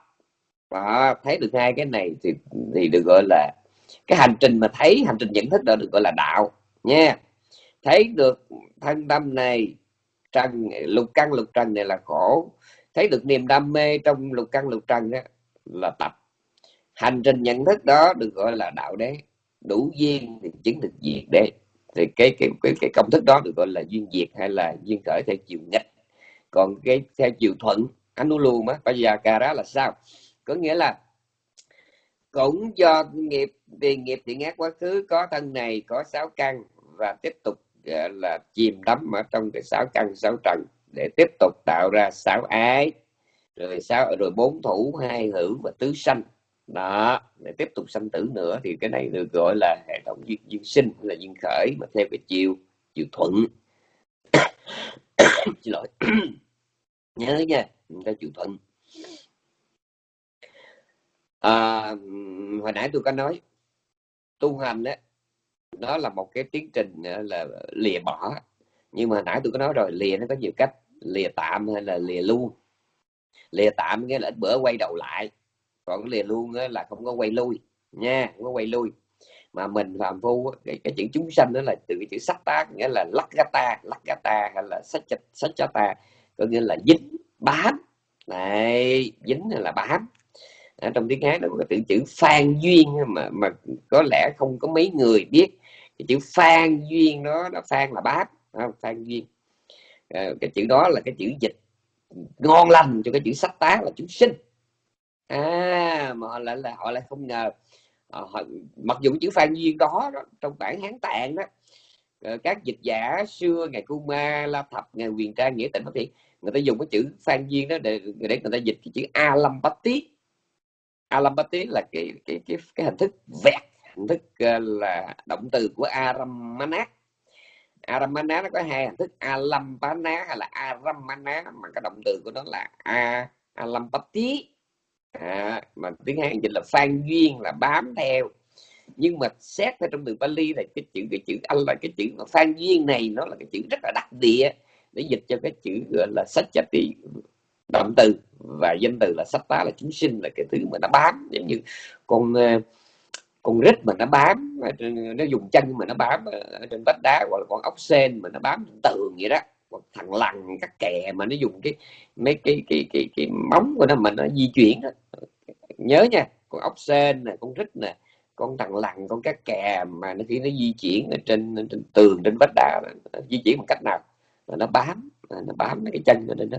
Và thấy được hai cái này thì thì được gọi là cái hành trình mà thấy hành trình nhận thức đó được gọi là đạo nha. Thấy được thân tâm này trần lục căn lục trần này là khổ. Thấy được niềm đam mê trong lục căn lục trần đó là tập. Hành trình nhận thức đó được gọi là đạo đế. Đủ duyên thì chứng được diệt đế. Thì cái cái cái, cái công thức đó được gọi là duyên diệt hay là duyên khởi theo chiều nghịch. Còn cái theo chiều thuận anh luôn á bây giờ cà đó là sao? Có nghĩa là cũng do nghiệp vì nghiệp thiện ác quá khứ có thân này có sáu căn và tiếp tục là chìm đắm ở trong cái sáu căn sáu trần để tiếp tục tạo ra sáu ái rồi sáu rồi bốn thủ hai hữu và tứ sanh. Đó để tiếp tục sanh tử nữa thì cái này được gọi là hệ thống duyên, duyên sinh là duyên khởi mà theo cái chiều chiều thuận. Xin lỗi. Nhớ nha người ta chịu thuận. À, hồi nãy tôi có nói tu hành đó nó là một cái tiến trình ờ, là lìa bỏ. Nhưng mà nãy tôi có nói rồi lìa nó có nhiều cách lìa tạm hay là lìa luôn. Lìa tạm nghĩa là ít bữa quay đầu lại còn lìa luôn là không có quay lui nha không có quay lui. Mà mình phàm phu cái, cái chữ chúng sanh đó là từ cái chữ sắc tác nghĩa là lắc ta lắc ta hay là sách sách ta có nghĩa là dính bám. Này dính hay là bám ở trong tiếng Hán nó có từ chữ phan duyên mà mà có lẽ không có mấy người biết. Cái chữ phan duyên đó là phan là bác không? phan duyên. À, cái chữ đó là cái chữ dịch ngon lành cho cái chữ sách tá là chúng sinh. À mà họ lại là họ lại không ngờ. À, họ, mặc dù chữ phan duyên đó, đó trong bản hán tạng đó ờ, các dịch giả xưa ngày Kuma La Thập ngày Quyền Trang nghĩa tịnh phát hiện người ta dùng cái chữ phan duyên đó để để người ta dịch cái chữ alambati alambati là cái cái cái cái hình thức vẹt hình thức ờ, là động từ của aramana. Aramana nó có hai hình thức alambana hay là aramana mà cái động từ của nó là a alambati. À, mà tiếng Hán dịch là phan duyên là bám theo. Nhưng mà xét theo trong từ Bali là cái chữ cái chữ anh là cái chữ mà phan duyên này nó là cái chữ rất là đặc địa để dịch cho cái chữ gọi là sách chati động từ và danh từ là sách tá, là chúng sinh, là cái thứ mà nó bám, giống như con ờ, con rít mà nó bám ờ, nó dùng chân mà nó bám ờ, ở trên vách đá, hoặc là con ốc sen mà nó bám trên tường vậy đó, hoặc thằng lằn, các kè mà nó dùng cái mấy cái cái cái cái móng của nó mà nó di chuyển đó. nhớ nha, con ốc sen nè, con rít nè, con thằng lằn, con cá kè mà nó khi nó di chuyển ở trên trên tường, trên vách đá, nó di chuyển bằng cách nào là nó bám nó bám cái chân lên đó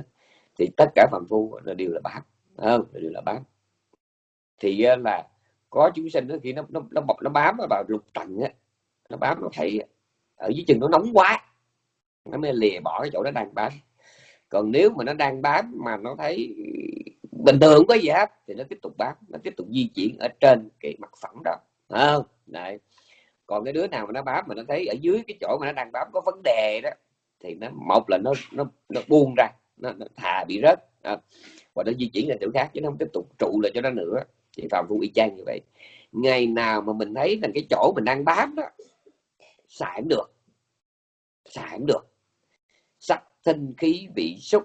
thì tất cả phạm phu là đều là bám không? Đều là bám thì ờ, là có chúng sinh đó khi nó nó nó bọc, nó bám vào lục tầng á, nó bám nó thấy ở dưới chân nó nóng quá, nó mới lìa bỏ cái chỗ nó đang bám. Còn nếu mà nó đang bám mà nó thấy bình thường có gì hết, thì nó tiếp tục bám, nó tiếp tục di chuyển ở trên cái mặt phẳng đó không? Này còn cái đứa nào mà nó bám mà nó thấy ở dưới cái chỗ mà nó đang bám có vấn đề đó, thì nó, một là nó nó nó buông ra nó, nó thà bị rớt. À, và nó di chuyển lên chỗ khác chứ nó không tiếp tục trụ lại cho nó nữa. Thì phạm phu y chang như vậy. Ngày nào mà mình thấy là cái chỗ mình đang bám đó xài được. Xài được. Sắc thanh khí vị xúc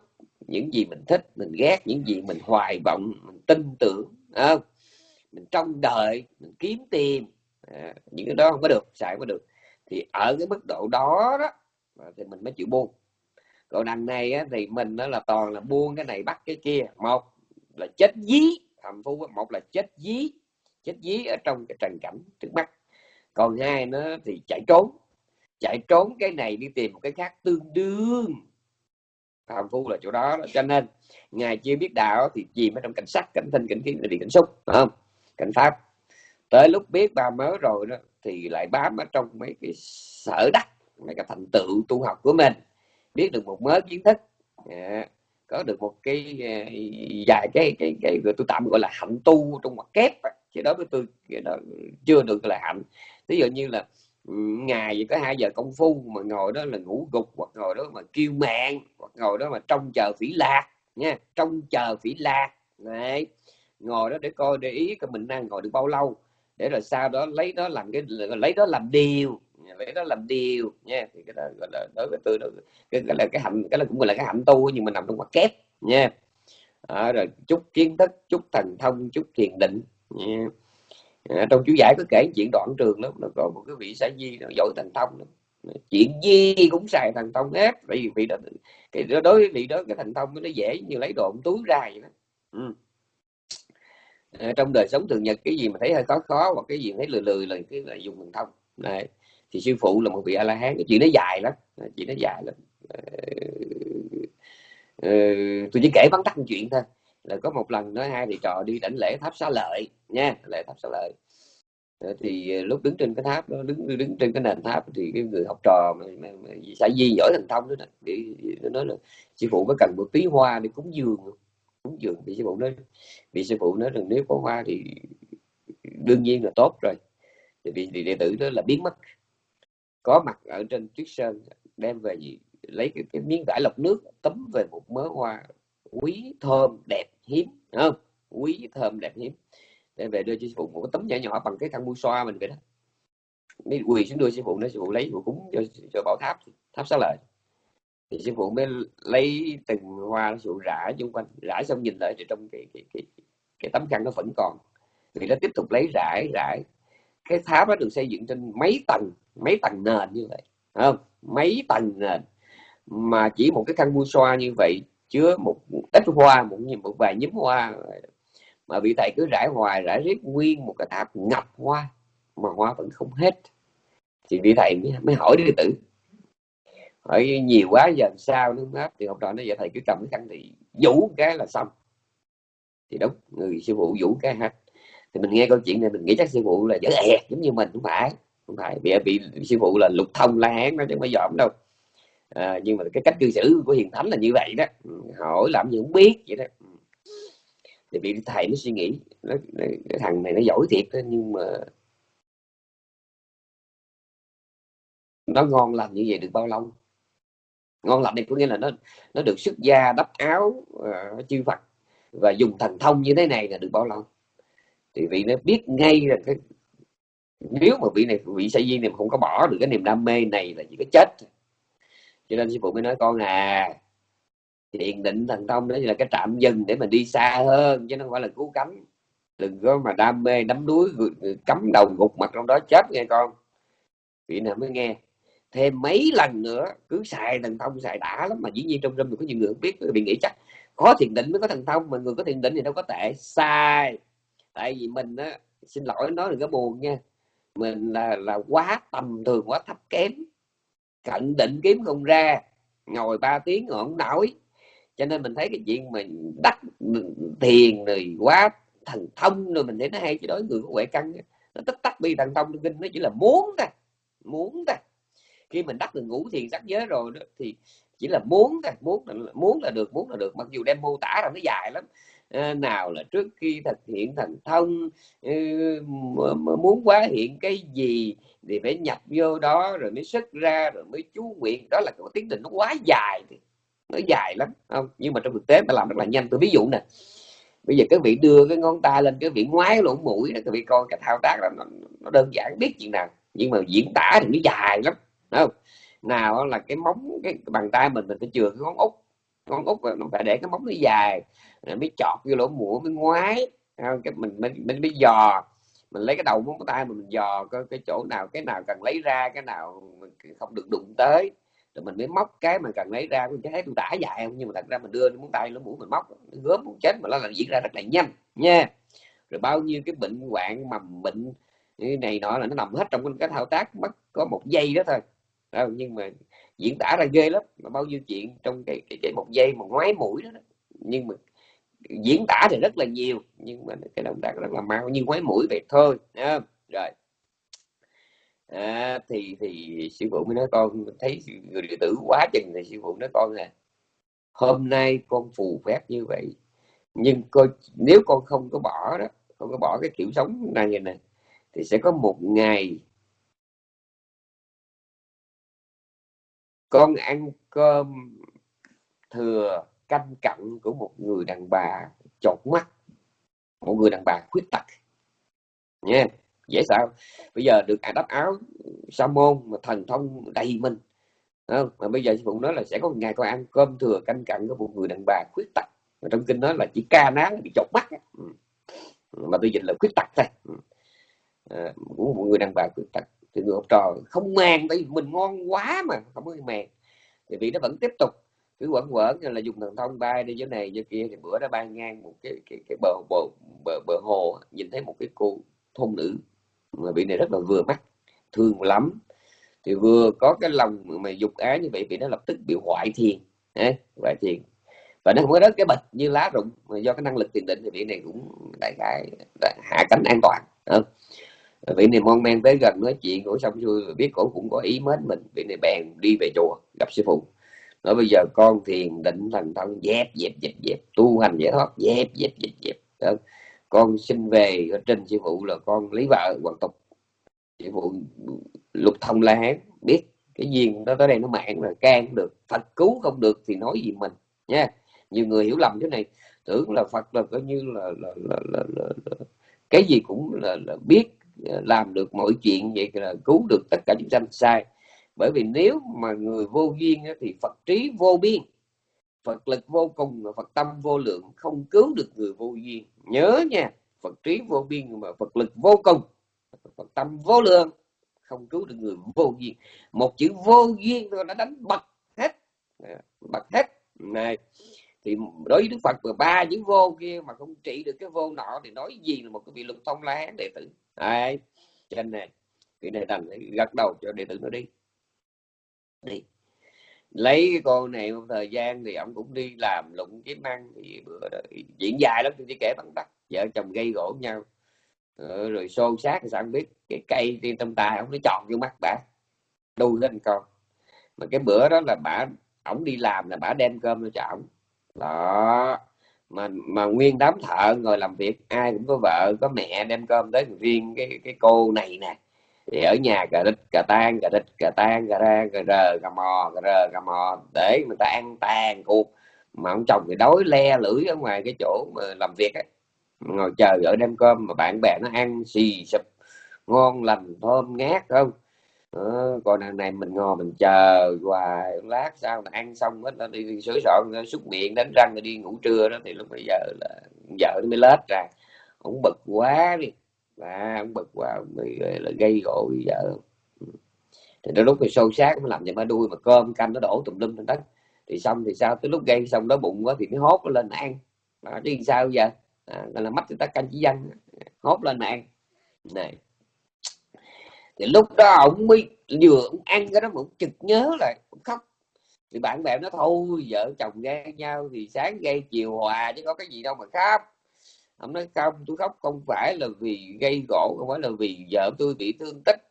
những gì mình thích mình ghét những gì mình hoài vọng mình tin tưởng không? mình trông đợi mình kiếm tìm. À, những cái đó không có được xài không có được. Thì ở cái mức độ đó đó thì mình mới chịu buông còn đằng này á, thì mình nó là toàn là buông cái này bắt cái kia. Một là chết dí thầm phú một là chết dí. Chết dí ở trong cái trần cảnh trước mắt. Còn hai nó thì chạy trốn. Chạy trốn cái này đi tìm một cái khác tương đương. Thầm phu là chỗ đó cho nên ngài chưa biết đạo thì chìm ở trong cảnh sắc cảnh thanh cảnh kiến thì cảnh xúc không? Cảnh pháp. Tới lúc biết ba mớ rồi đó thì lại bám ở trong mấy cái sở đắc mấy cái thành tựu tu học của mình biết được một mớ kiến thức. À, có được một cái dài vài cái cái cái tôi tạm gọi là hạnh tu trong mặt kép chứ đó với tôi đó chưa được là hạnh. Ví dụ như là ừ, ngày chỉ có hai giờ công phu mà ngồi đó là ngủ gục hoặc ngồi đó mà kêu mạng hoặc ngồi đó mà trông chờ phỉ lạc nha trông chờ phỉ lạc này ngồi đó để coi để ý cái mình đang ngồi được bao lâu để rồi sau đó lấy đó làm cái lấy đó làm điều lấy đó làm điều nha. Thì cái đó gọi là đối với tôi đó cái gọi là cái hạnh cái là cũng gọi là cái hạnh tu nhưng mà nằm trong mặt kép nha. À, rồi chút kiến thức chút thần thông chút thiền định nha. À, trong chú giải có kể chuyện đoạn trường lắm nó còn một cái vị xã di nó giỏi thần thông lắm. Chuyện gì cũng xài thần thông hết bởi vì vị đó cái đối với vị đó cái thần thông nó dễ như lấy đồ túi ra vậy đó. Ừ. à, trong đời sống thường nhật cái gì mà thấy hơi khó khó hoặc cái gì thấy lười lười là cái là dùng thần thông. Này thì sư phụ là một vị a la hán cái chuyện nó dài lắm. Chuyện nó dài lắm. Ừ, tôi chỉ kể vắn tắt chuyện thôi. Là có một lần nói hai thầy trò đi đảnh lễ tháp xá lợi nha lễ tháp xá lợi. Ờ, thì lúc đứng trên cái tháp đó đứng đứng trên cái nền tháp thì cái người học trò mà, mà, mà xã di giỏi thành thông đó để nó nói là sư phụ có cần một tí hoa để cúng dường cúng dường thì sư phụ nói vì sư phụ nói rằng nếu có hoa thì đương nhiên là tốt rồi. Thì vì đệ tử đó là biến mất có mặt ở trên tuyết sơn đem về gì lấy cái, cái miếng vải lọc nước tấm về một mớ hoa quý thơm đẹp hiếm không? Quý thơm đẹp hiếm. Đem về đưa cho sư phụ một cái tấm nhỏ nhỏ bằng cái khăn bu xoa mình vậy đó. Mới quỳ xuống đưa sư phụ nói sư phụ lấy phụ cúng cho, cho bảo tháp tháp xá lợi. Thì sư phụ mới lấy từng hoa sư phụ rải xung quanh rải xong nhìn lại thì trong cái cái cái, cái tấm khăn nó vẫn còn. Thì nó tiếp tục lấy rải rải. Cái tháp nó được xây dựng trên mấy tầng mấy tầng nền như vậy không? Mấy tầng nền mà chỉ một cái căn bu xoa như vậy chứa một ít hoa một một vài nhúm hoa. Mà vị thầy cứ rải hoài rải riết nguyên một cái tháp ngập hoa mà hoa vẫn không hết. Thì vị thầy mới, mới hỏi đệ tử hỏi nhiều quá giờ sao nó hết thì học trò nó giờ thầy cứ cầm cái khăn thì vũ cái là xong. Thì đúng người sư phụ vũ cái hết. Thì mình nghe câu chuyện này mình nghĩ chắc sư phụ là dở ẹt giống như mình không phải không phải bị bị sư phụ là lục thông la hán nó chứ không phải dòm đâu. À, nhưng mà cái cách cư xử của hiền thánh là như vậy đó. Ừ, hỏi làm gì không biết vậy đó. Ừ. Thì bị thầy nó suy nghĩ nó, nó, cái thằng này nó giỏi thiệt đó, nhưng mà nó ngon lành như vậy được bao lâu? Ngon lành này có nghĩa là nó nó được xuất gia đắp áo uh, chư Phật và dùng thần thông như thế này là được bao lâu? Thì vị nó biết ngay là cái nếu mà vị này, vị sa di này không có bỏ được cái niềm đam mê này là chỉ có chết cho nên sư phụ mới nói, con à thiền định thần thông đó là cái trạm dừng để mình đi xa hơn, chứ nó không phải là cứu cánh. Đừng có mà đam mê đắm đuối cắm đầu gục mặt trong đó chết nghe con. Vị nào mới nghe, thêm mấy lần nữa, cứ xài thần thông, xài đã lắm mà dĩ nhiên trong râm có nhiều người không biết bị nghĩ chắc có thiền định mới có thần thông, mà người có thiền định thì đâu có tệ. Sai, tại vì mình á, xin lỗi nói đừng có buồn nha mình là là quá tầm thường quá thấp kém. Cận định kiếm không ra ngồi 3 tiếng ngọn nổi cho nên mình thấy cái chuyện mình đắc thiền rồi quá thần thông rồi mình thấy nó hay. Chứ đối người có huệ căn nó tất tắc bi thần thông kinh nó chỉ là muốn ta muốn ta khi mình đắc được ngũ thiền sắc giới rồi đó thì chỉ là muốn thôi muốn là, muốn là được muốn là được. Mặc dù đem mô tả là nó dài lắm Ờ, nào là trước khi thực hiện thành thông ừ, muốn quá hiện cái gì thì phải nhập vô đó rồi mới xuất ra rồi mới chú nguyện. Đó là cái tiến trình nó quá dài nó dài lắm không? Nhưng mà trong thực tế ta làm rất là nhanh. Tôi ví dụ nè bây giờ các vị đưa cái ngón tay lên cái vị ngoái lỗ mũi đó các vị coi cái thao tác là nó, nó đơn giản biết chuyện nào. Nhưng mà diễn tả thì nó dài lắm không? Nào là cái móng cái bàn tay mình mình phải chừa cái ngón út. Ngón út nó phải để cái móng nó dài mới chọt vô lỗ mũi mới ngoái. Cái mình mình mình mới dò. Mình lấy cái đầu móng tay mình, dò cái, cái chỗ nào cái nào cần lấy ra cái nào mình không được đụng tới. Rồi mình mới móc cái mà cần lấy ra. Mình thấy tôi tả dài không? Nhưng mà thật ra mình đưa móng tay lỗ mũi mình móc nó gớm một chết mà nó là diễn ra rất là nhanh nha. Rồi bao nhiêu cái bệnh hoạn mầm bệnh này nọ là nó nằm hết trong cái thao tác mất có một giây đó thôi. Đó, nhưng mà diễn tả ra ghê lắm. Mà bao nhiêu chuyện trong cái cái, cái một giây mà ngoái mũi đó, đó. Nhưng mà diễn tả thì rất là nhiều nhưng mà cái động tác rất là mau như ngoái mũi vậy thôi không? rồi à, thì thì sư phụ mới nói con thấy người đệ tử quá chừng thì sư phụ nói con là hôm nay con phù phép như vậy nhưng coi nếu con không có bỏ đó không có bỏ cái kiểu sống này này thì sẽ có một ngày con ăn cơm thừa canh cặn của một người đàn bà chột mắt một người đàn bà khuyết tật. Nha dễ sao? Bây giờ được à đắp áo sa môn mà thần thông đầy mình. Không? mà bây giờ sư phụ nói là sẽ có ngày con ăn cơm thừa canh cặn của một người đàn bà khuyết tật. Mà trong kinh nói là chỉ ca nán bị chột mắt ừ. mà tôi dịch là khuyết tật thôi. Ừ. À, của một người đàn bà khuyết tật. Thì người học trò không mang tại vì mình ngon quá mà không có mang thì vị nó vẫn tiếp tục cứ quẩn quẩn là dùng thần thông bay đi chỗ này chỗ kia thì bữa đó bay ngang một cái cái cái bờ bờ bờ, bờ hồ nhìn thấy một cái cô thôn nữ. Mà vị này rất là vừa mắt thương lắm. Thì vừa có cái lòng mà dục ái như vậy vị nó lập tức bị hoại thiền ấy, hoại thiền. Và nó không có đất cái bịch như lá rụng mà do cái năng lực tiền định thì vị này cũng đại khái hạ cánh an toàn không? vị này mon men tới gần nói chuyện của xong xuôi biết cổ cũng có ý mến mình vị này bèn đi về chùa gặp sư phụ nói bây giờ con thiền định thành thân dẹp dẹp dẹp dẹp tu hành giải thoát dẹp dẹp dẹp dẹp đó. con xin về ở trên sư phụ là con lấy vợ hoàn tục. Sư phụ lục thông la hán biết cái duyên đó tới đây nó mạng là can được phật cứu không được thì nói gì mình nha. Nhiều người hiểu lầm thế này tưởng là phật là coi như là, là, là, là, là, là cái gì cũng là, là biết làm được mọi chuyện vậy là cứu được tất cả chúng sanh sai bởi vì nếu mà người vô duyên thì Phật trí vô biên, Phật lực vô cùng và Phật tâm vô lượng, không cứu được người vô duyên. Nhớ nha, Phật trí vô biên mà Phật lực vô cùng, phật tâm vô lượng, không cứu được người vô duyên. Một chữ vô duyên thôi đã đánh bật hết à, bật hết. Này, thì đối với đức phật mà ba chữ vô kia mà không trị được cái vô nọ thì nói gì là một cái vị lục thông lá đệ tử? Ai? Cho nên này, cái này đành gật đầu cho đệ tử nó đi đi. Lấy cái cô này một thời gian thì ông cũng đi làm lụng kiếm ăn thì bữa đó, diễn dài lắm tôi chỉ kể bằng tắt vợ chồng gây gỗ nhau. Ừ, rồi xô xát thì sao không biết. Cái cây trên trong tay ông nó tròn vô mắt bả đu lên con. Mà cái bữa đó là bả ổng đi làm là bả đem cơm cho ổng. Đó. Mà mà nguyên đám thợ ngồi làm việc ai cũng có vợ có mẹ đem cơm tới. Riêng cái cái cô này nè thì ở nhà cà rít cà tan cà rít cà tan cà ra cà rờ cà mò cà rờ cà mò. Để người ta ăn tàn cuộc. Mà ông chồng thì đói le lưỡi ở ngoài cái chỗ mà làm việc ấy. Ngồi chờ ở đem cơm mà bạn bè nó ăn xì sụp. Ngon lành thơm ngát không? Ờ, còn đằng này mình ngồi mình chờ hoài. Lát sau là ăn xong hết nó đi sửa soạn xúc miệng đánh răng rồi đi ngủ trưa đó. Thì lúc bây giờ là vợ nó mới lết ra. Cũng bực quá đi và ông bực quá ông mới ờ, là gây gỗ bây vợ. Ừ. Thì đến lúc thì sâu sát nó làm cho ba đuôi mà cơm canh nó đổ tùm lum trên đất. Thì xong thì sao? Tới lúc gây xong đó bụng quá thì nó hốt nó lên ăn. À, chứ sao giờ? À, là mắt người ta canh chỉ dân. Hốt lên ăn. Này. Thì lúc đó ông mới vừa ông ăn cái đó mà ông chực nhớ lại ông khóc. Thì bạn bè nó thôi vợ chồng ghen nhau thì sáng gây chiều hòa chứ có cái gì đâu mà khóc ông nói, không, tôi khóc không phải là vì gây gỗ, không phải là vì vợ tôi bị thương tích,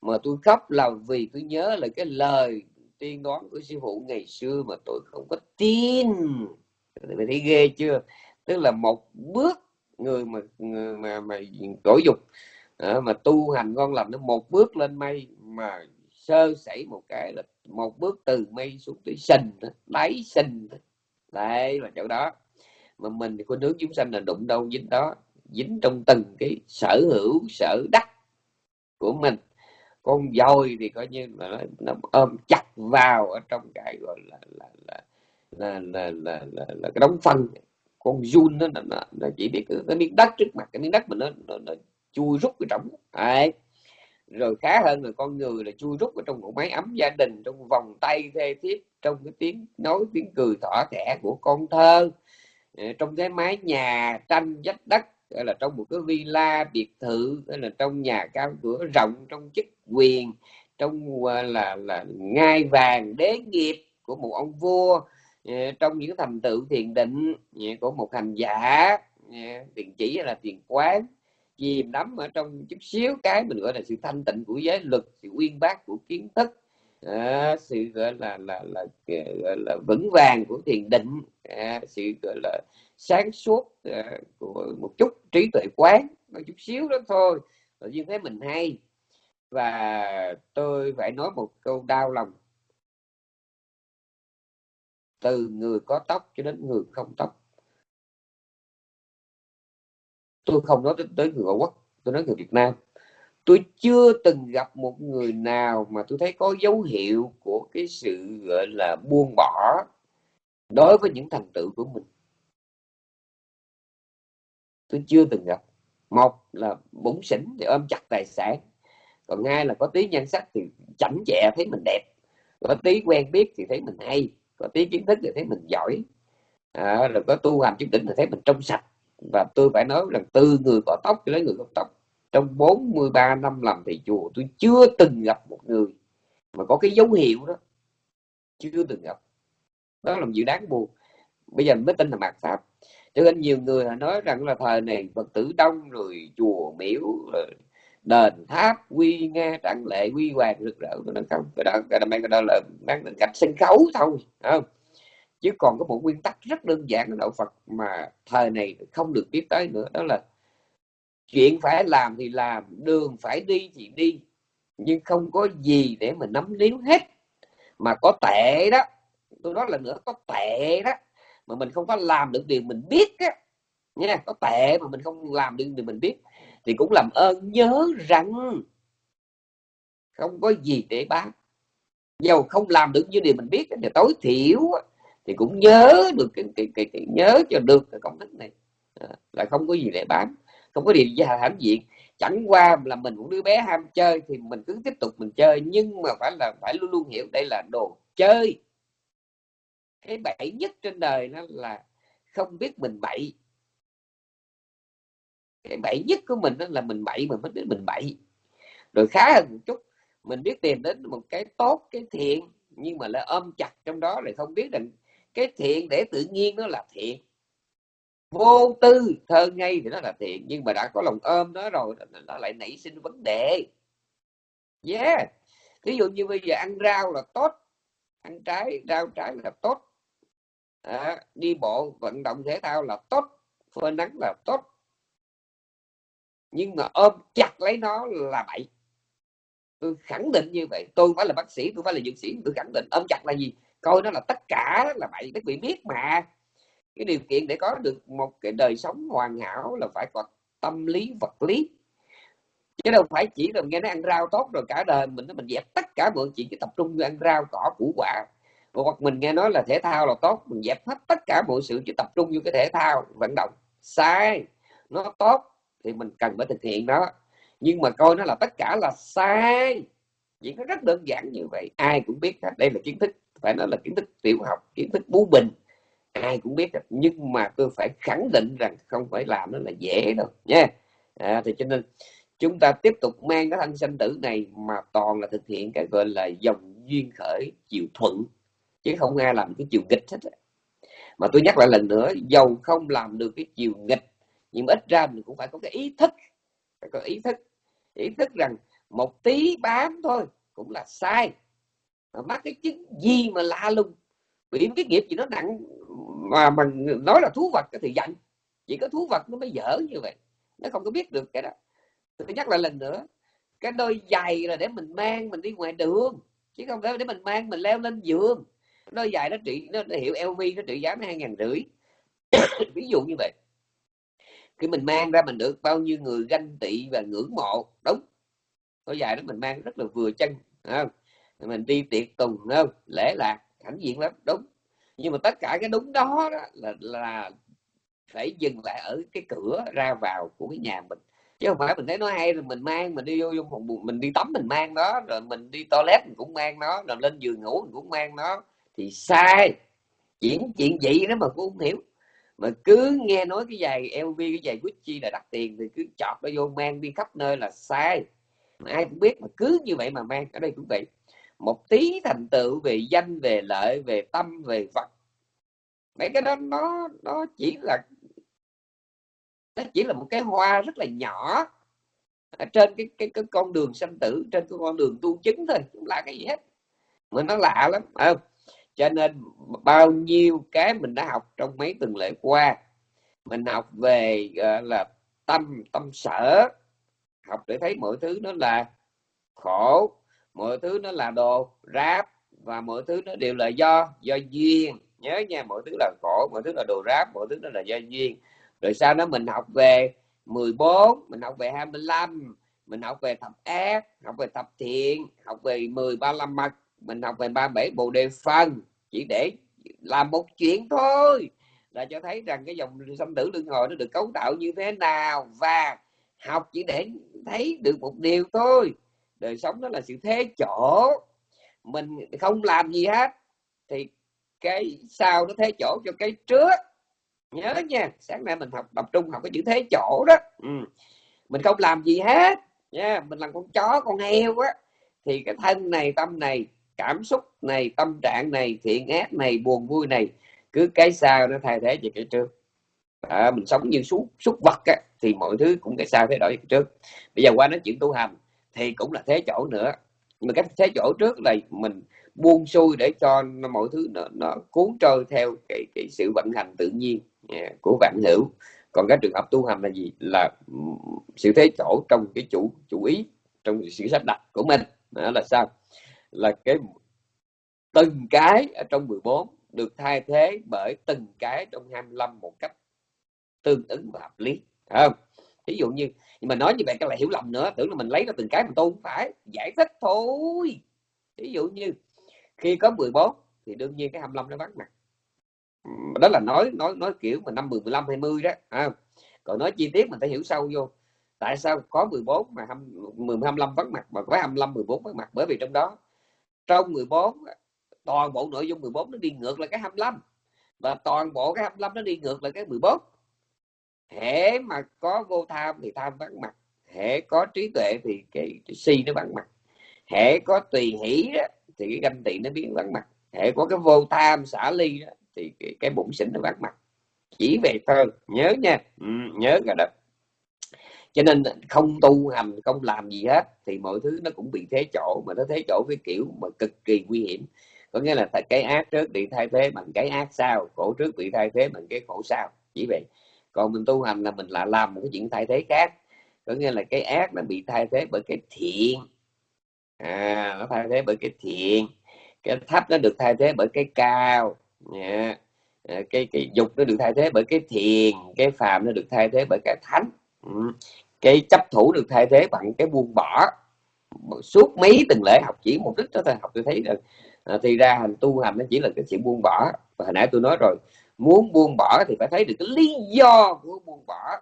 mà tôi khóc là vì tôi nhớ là cái lời tiên đoán của sư phụ ngày xưa mà tôi không có tin. Mày thấy ghê chưa tức là một bước người mà người mà mà cõi dục à, mà tu hành ngon lành nó một bước lên mây mà sơ sẩy một cái là một bước từ mây xuống tới sình đáy sình đấy, là chỗ đó mà mình thì có nước chúng sanh là đụng đâu dính đó dính trong từng cái sở hữu sở đắc của mình. Con voi thì coi như là nó, nó ôm chặt vào ở trong cái gọi là là là là là, là, là, là cái đóng phân. Con run nó, nó, nó chỉ biết cái, miếng đất trước mặt cái miếng đất mà nó, nó, nó chui rút cái trong đấy. Rồi khá hơn là con người là chui rút ở trong một máy ấm gia đình trong vòng tay thê thiết trong cái tiếng nói tiếng cười thỏa thẻ của con thơ. Ờ, trong cái mái nhà tranh vách đất hay là trong một cái villa biệt thự hay là trong nhà cao cửa rộng trong chức quyền trong là là, là ngai vàng đế nghiệp của một ông vua ờ, trong những thành tựu thiền định ờ, của một hành giả thiền chỉ là thiền quán chìm đắm ở trong chút xíu cái mình gọi là sự thanh tịnh của giới luật sự uyên bác của kiến thức à, sự gọi là là là, gọi là vững vàng của thiền định. À, sự gọi là sáng suốt à, của một chút trí tuệ quán một chút xíu đó thôi. Tự nhiên thấy mình hay. Và tôi phải nói một câu đau lòng. Từ người có tóc cho đến người không tóc. Tôi không nói tới người ngoại quốc tôi nói người Việt Nam tôi chưa từng gặp một người nào mà tôi thấy có dấu hiệu của cái sự gọi là buông bỏ đối với những thành tựu của mình. Tôi chưa từng gặp. Một là bụng xỉn thì ôm chặt tài sản còn hai là có tí nhan sắc thì chảnh chẹ thấy mình đẹp có tí quen biết thì thấy mình hay có tí kiến thức thì thấy mình giỏi. À, rồi có tu hành chút đỉnh thì thấy mình trong sạch và tôi phải nói rằng từ người có tóc cho đến người không tóc trong 43 năm làm thầy chùa tôi chưa từng gặp một người mà có cái dấu hiệu đó. Chưa từng gặp. Đó là một dự đáng buồn. Bây giờ mới tin là mạt pháp. Cho nên nhiều người nói rằng là thời này phật tử đông rồi chùa miếu rồi đền tháp quy nghe trạng lệ quy hoàng rực rỡ. Nó không cái đó cái đó, cái đó là mang đến cảnh sân khấu thôi không? Chứ còn có một nguyên tắc rất đơn giản của đạo Phật mà thời này không được biết tới nữa đó là chuyện phải làm thì làm đường phải đi thì đi nhưng không có gì để mà nắm níu hết. Mà có tệ đó tôi nói là nữa có tệ đó mà mình không có làm được điều mình biết á nha có tệ mà mình không làm được điều mình biết thì cũng làm ơn nhớ rằng không có gì để bán. Dầu không làm được như điều mình biết thì tối thiểu thì cũng nhớ được cái, cái, cái, cái nhớ cho được cái công thức này. À, là không có gì để bán không có gì ra hãnh diện chẳng qua là mình cũng đứa bé ham chơi thì mình cứ tiếp tục mình chơi, nhưng mà phải là, phải luôn luôn hiểu đây là đồ chơi. Cái bậy nhất trên đời nó là không biết mình bậy cái bậy nhất của mình đó là mình bậy mình mới biết mình bậy rồi khá hơn một chút, mình biết tìm đến một cái tốt, cái thiện, nhưng mà lại ôm chặt trong đó rồi không biết rằng cái thiện để tự nhiên nó là thiện vô tư thơ ngây thì nó là thiện nhưng mà đã có lòng ôm nó rồi nó lại nảy sinh vấn đề. Yeah. Ví dụ như bây giờ ăn rau là tốt ăn trái rau trái là tốt. À, đi bộ vận động thể thao là tốt phơi nắng là tốt. Nhưng mà ôm chặt lấy nó là bậy. Tôi khẳng định như vậy. Tôi phải là bác sĩ tôi phải là dược sĩ tôi khẳng định ôm chặt là gì? Coi nó là tất cả là bậy các vị biết mà cái điều kiện để có được một cái đời sống hoàn hảo là phải có tâm lý, vật lý. Chứ đâu phải chỉ là nghe nó ăn rau tốt rồi cả đời mình mình dẹp tất cả mọi chuyện chỉ tập trung ăn rau, cỏ, củ, quả. Hoặc mình nghe nói là thể thao là tốt, mình dẹp hết tất cả mọi sự chỉ tập trung vô cái thể thao, vận động. Sai, nó tốt thì mình cần phải thực hiện đó nhưng mà coi nó là tất cả là sai. Chỉ có rất đơn giản như vậy, ai cũng biết hết. Đây là kiến thức, phải nói là kiến thức tiểu học, kiến thức bú bình ai cũng biết rồi. nhưng mà tôi phải khẳng định rằng không phải làm nó là dễ đâu nha. À, thì cho nên chúng ta tiếp tục mang cái thân sanh tử này mà toàn là thực hiện cái gọi là dòng duyên khởi chiều thuận chứ không ai làm cái chiều nghịch hết mà tôi nhắc lại lần nữa dầu không làm được cái chiều nghịch nhưng ít ra mình cũng phải có cái ý thức phải có ý thức. Ý thức rằng một tí bám thôi cũng là sai. Mà mắc cái chứng gì mà lạ lùng bị cái nghiệp gì nó nặng mà mình nói là thú vật thì giận chỉ có thú vật nó mới dở như vậy. Nó không có biết được cái đó. Tôi nhắc lại lần nữa cái đôi giày là để mình mang mình đi ngoài đường. Chứ không phải để mình mang mình leo lên giường. Đôi giày nó trị nó, nó hiệu LV nó trị giá hai ngàn rưỡi. Ví dụ như vậy. Khi mình mang ra mình được bao nhiêu người ganh tị và ngưỡng mộ. Đúng. Đôi giày đó mình mang rất là vừa chân không? mình đi tiệc tùng không? Lễ lạc hãnh diện lắm đúng. Nhưng mà tất cả cái đúng đó, đó là là phải dừng lại ở cái cửa ra vào của cái nhà mình. Chứ không phải mình thấy nó hay rồi mình mang mình đi vô trong phòng mình đi tắm mình mang nó rồi mình đi toilet mình cũng mang nó rồi lên giường ngủ mình cũng mang nó. Thì sai. Chuyện chuyện vậy đó mà cũng không hiểu. Mà cứ nghe nói cái giày LV cái giày Gucci là đắt tiền thì cứ chọt nó vô mang đi khắp nơi là sai. Mà ai cũng biết mà cứ như vậy mà mang ở đây cũng vậy một tí thành tựu về danh về lợi về tâm về vật. Mấy cái đó nó nó chỉ là nó chỉ là một cái hoa rất là nhỏ ở trên cái, cái cái con đường sanh tử trên cái con đường tu chứng thôi cũng là cái gì hết. Mà nó lạ lắm không? Cho nên bao nhiêu cái mình đã học trong mấy tuần lễ qua mình học về uh, là tâm tâm sở học để thấy mọi thứ nó là khổ mọi thứ nó là đồ ráp và mọi thứ nó đều là do do duyên. Nhớ nha, mọi thứ là khổ mọi thứ là đồ ráp, mọi thứ nó là do duyên. Rồi sau đó mình học về 14 mình học về 25 mình học về thập ác, học về thập thiện, học về 10 35 mặt, mình học về 37 bộ đề phân chỉ để làm một chuyện thôi, là cho thấy rằng cái dòng sanh tử luân hồi nó được cấu tạo như thế nào. Và học chỉ để thấy được một điều thôi đời sống đó là sự thế chỗ. Mình không làm gì hết thì cái sau nó thế chỗ cho cái trước. Nhớ nha sáng nay mình học tập trung học cái chữ thế chỗ đó. Ừ. mình không làm gì hết nha mình làm con chó con heo á. Thì cái thân này tâm này cảm xúc này tâm trạng này thiện ác này buồn vui này cứ cái sau nó thay thế về cái trước. À, mình sống như súc súc vật á, thì mọi thứ cũng cái sau thay đổi cái trước. Bây giờ qua nói chuyện tu hành thì cũng là thế chỗ nữa. Mà cách thế chỗ trước là mình buông xuôi để cho mọi thứ nó, nó cuốn trôi theo cái, cái sự vận hành tự nhiên à, của vạn hữu. Còn cái trường hợp tu hành là gì? Là sự thế chỗ trong cái chủ chủ ý trong sự sắp đặt của mình. Đó là sao? Là cái từng cái ở trong 14 được thay thế bởi từng cái trong 25 một cách tương ứng và hợp lý. Không? Ví dụ như, nhưng mà nói như vậy các bạn hiểu lầm nữa, tưởng là mình lấy ra từng cái mà tôi không phải, giải thích thôi. Ví dụ như, khi có 14 thì đương nhiên cái 25 nó vắng mặt. Đó là nói nói nói kiểu mà năm 10 15 20 đó à. còn nói chi tiết mình phải hiểu sâu vô. Tại sao có 14 mà 10 25 vắng mặt, mà có 25 14 vắng mặt? Bởi vì trong đó, trong 14 toàn bộ nội dung 14 nó đi ngược lại cái 25 và toàn bộ cái 25 nó đi ngược lại cái 14 hễ mà có vô tham thì tham vắng mặt. Hễ có trí tuệ thì cái, cái si nó vắng mặt. Hễ có tùy hỷ đó, thì cái ganh tị nó biến vắng mặt. Hễ có cái vô tham xả ly đó, thì cái, cái bụng xỉn nó vắng mặt. Chỉ về thơ nhớ nha. Ừ, nhớ cái đó. Cho nên không tu hành không làm gì hết thì mọi thứ nó cũng bị thế chỗ. Mà nó thế chỗ cái kiểu mà cực kỳ nguy hiểm. Có nghĩa là cái ác trước bị thay thế bằng cái ác sau khổ trước bị thay thế bằng cái khổ sau. Chỉ vậy còn mình tu hành là mình lại làm một cái chuyện thay thế khác. Có nghĩa là cái ác nó bị thay thế bởi cái thiện. À, nó thay thế bởi cái thiện. Cái thấp nó được thay thế bởi cái cao. Yeah. À, cái cái dục nó được thay thế bởi cái thiền. Cái phàm nó được thay thế bởi cái thánh. Ừ. cái chấp thủ được thay thế bằng cái buông bỏ. Suốt mấy từng lễ học chỉ một đích đó thôi học tôi thấy được, à, thì ra hành tu hành nó chỉ là cái sự buông bỏ. Và hồi nãy tôi nói rồi muốn buông bỏ thì phải thấy được cái lý do của buông bỏ.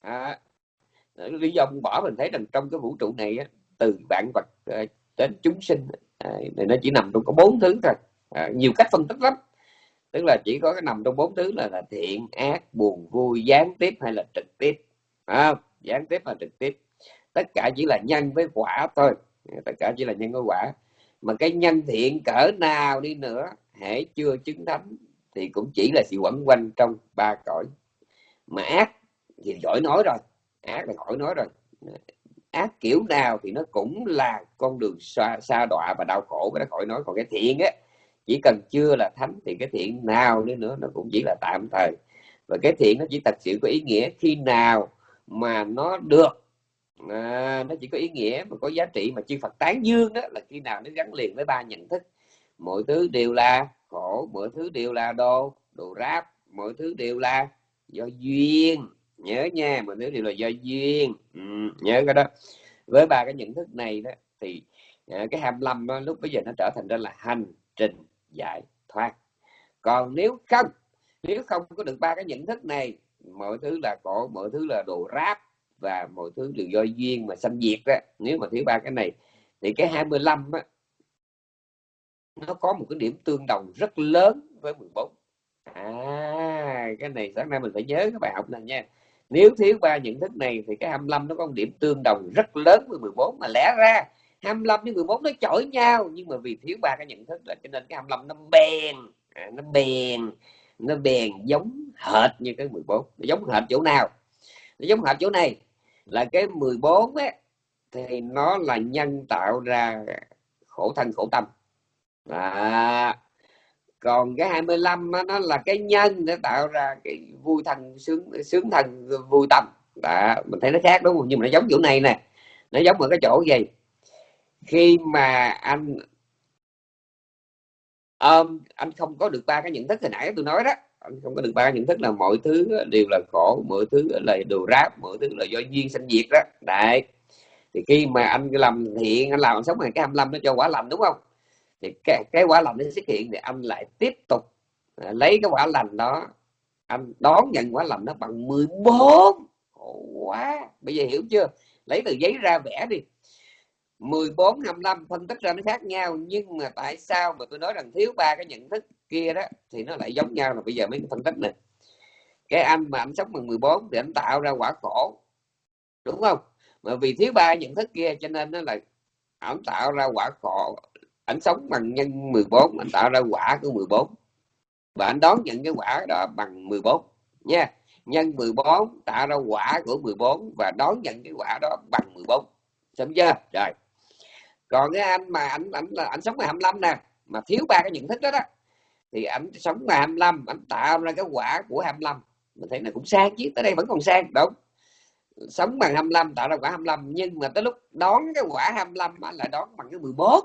À, lý do buông bỏ mình thấy rằng trong cái vũ trụ này từ vạn vật à, đến chúng sinh à, thì nó chỉ nằm trong có bốn thứ thôi. À, nhiều cách phân tích lắm. Tức là chỉ có cái nằm trong bốn thứ là, là thiện ác buồn vui gián tiếp hay là trực tiếp. À, gián tiếp và trực tiếp. Tất cả chỉ là nhân với quả thôi. Tất cả chỉ là nhân với quả. Mà cái nhân thiện cỡ nào đi nữa hãy chưa chứng thánh thì cũng chỉ là sự quẩn quanh trong ba cõi. Mà ác thì giỏi nói rồi ác là khỏi nói rồi. Ác kiểu nào thì nó cũng là con đường xa, xa đọa và đau khổ cái đó khỏi nói. Còn cái thiện á chỉ cần chưa là thánh thì cái thiện nào nữa nữa nó cũng chỉ là tạm thời. Và cái thiện nó chỉ thật sự có ý nghĩa khi nào mà nó được. À, nó chỉ có ý nghĩa mà có giá trị mà chư Phật tán dương đó là khi nào nó gắn liền với ba nhận thức. Mọi thứ đều là khổ mọi thứ đều là đồ đồ ráp mọi thứ đều là do duyên. Nhớ nha mọi thứ đều là do duyên. Ừ, nhớ cái đó. Với ba cái nhận thức này đó thì ờ, cái 25 đó, lúc bây giờ nó trở thành ra là hành trình giải thoát. Còn nếu không nếu không có được ba cái nhận thức này mọi thứ là cổ, mọi thứ là đồ ráp và mọi thứ đều do duyên mà sanh diệt đó nếu mà thiếu ba cái này thì cái 25 á nó có một cái điểm tương đồng rất lớn với 14 à cái này sáng nay mình phải nhớ các bài học này nha. Nếu thiếu ba nhận thức này thì cái 25 nó có một điểm tương đồng rất lớn với 14 mà lẽ ra 25 với 14 nó chổi nhau nhưng mà vì thiếu ba cái nhận thức là cho nên cái 25 nó bền à, nó bền nó bền giống hệt như cái 14 nó giống hệt chỗ nào? Nó giống hệt chỗ này. Là cái 14 ấy, thì nó là nhân tạo ra khổ thân khổ tâm à, còn cái 25 đó, nó là cái nhân để tạo ra cái vui thần sướng sướng thần vui tâm. Đó, mình thấy nó khác đúng không? Nhưng mà nó giống chỗ này nè. Nó giống ở cái chỗ gì? Khi mà anh um, anh không có được ba cái nhận thức hồi nãy tôi nói đó. Anh không có được ba nhận thức là mọi thứ đều là khổ mọi thứ là đồ ráp mọi thứ là do duyên sanh diệt đó. Đấy. Thì khi mà anh làm thiện anh làm anh sống ngày cái 25 nó cho quả lành đúng không? Thì cái, cái quả lành nó xuất hiện thì anh lại tiếp tục à, lấy cái quả lành đó. Anh đón nhận quả lành nó bằng 14 khổ quá! Bây giờ hiểu chưa? Lấy từ giấy ra vẽ đi. 14 55 phân tích ra nó khác nhau nhưng mà tại sao mà tôi nói rằng thiếu ba cái nhận thức kia đó thì nó lại giống nhau là bây giờ mấy cái phân tích này cái anh mà anh sống bằng 14 thì anh tạo ra quả khổ đúng không? Mà vì thiếu ba nhận thức kia cho nên nó là anh tạo ra quả khổ anh sống bằng nhân 14 anh tạo ra quả của 14 và anh đón nhận cái quả đó bằng 14 nha. Nhân 14 tạo ra quả của 14 và đón nhận cái quả đó bằng 14 xong chưa? Rồi. Còn cái anh mà anh anh là anh sống 25 nè, mà thiếu ba cái nhận thức đó đó, thì ảnh sống ngày 25 ảnh tạo ra cái quả của 25 mình thấy là cũng sang chứ, tới đây vẫn còn sang, đúng. Sống bằng 25 tạo ra quả 25 nhưng mà tới lúc đón cái quả 25 mà lại đón bằng cái 14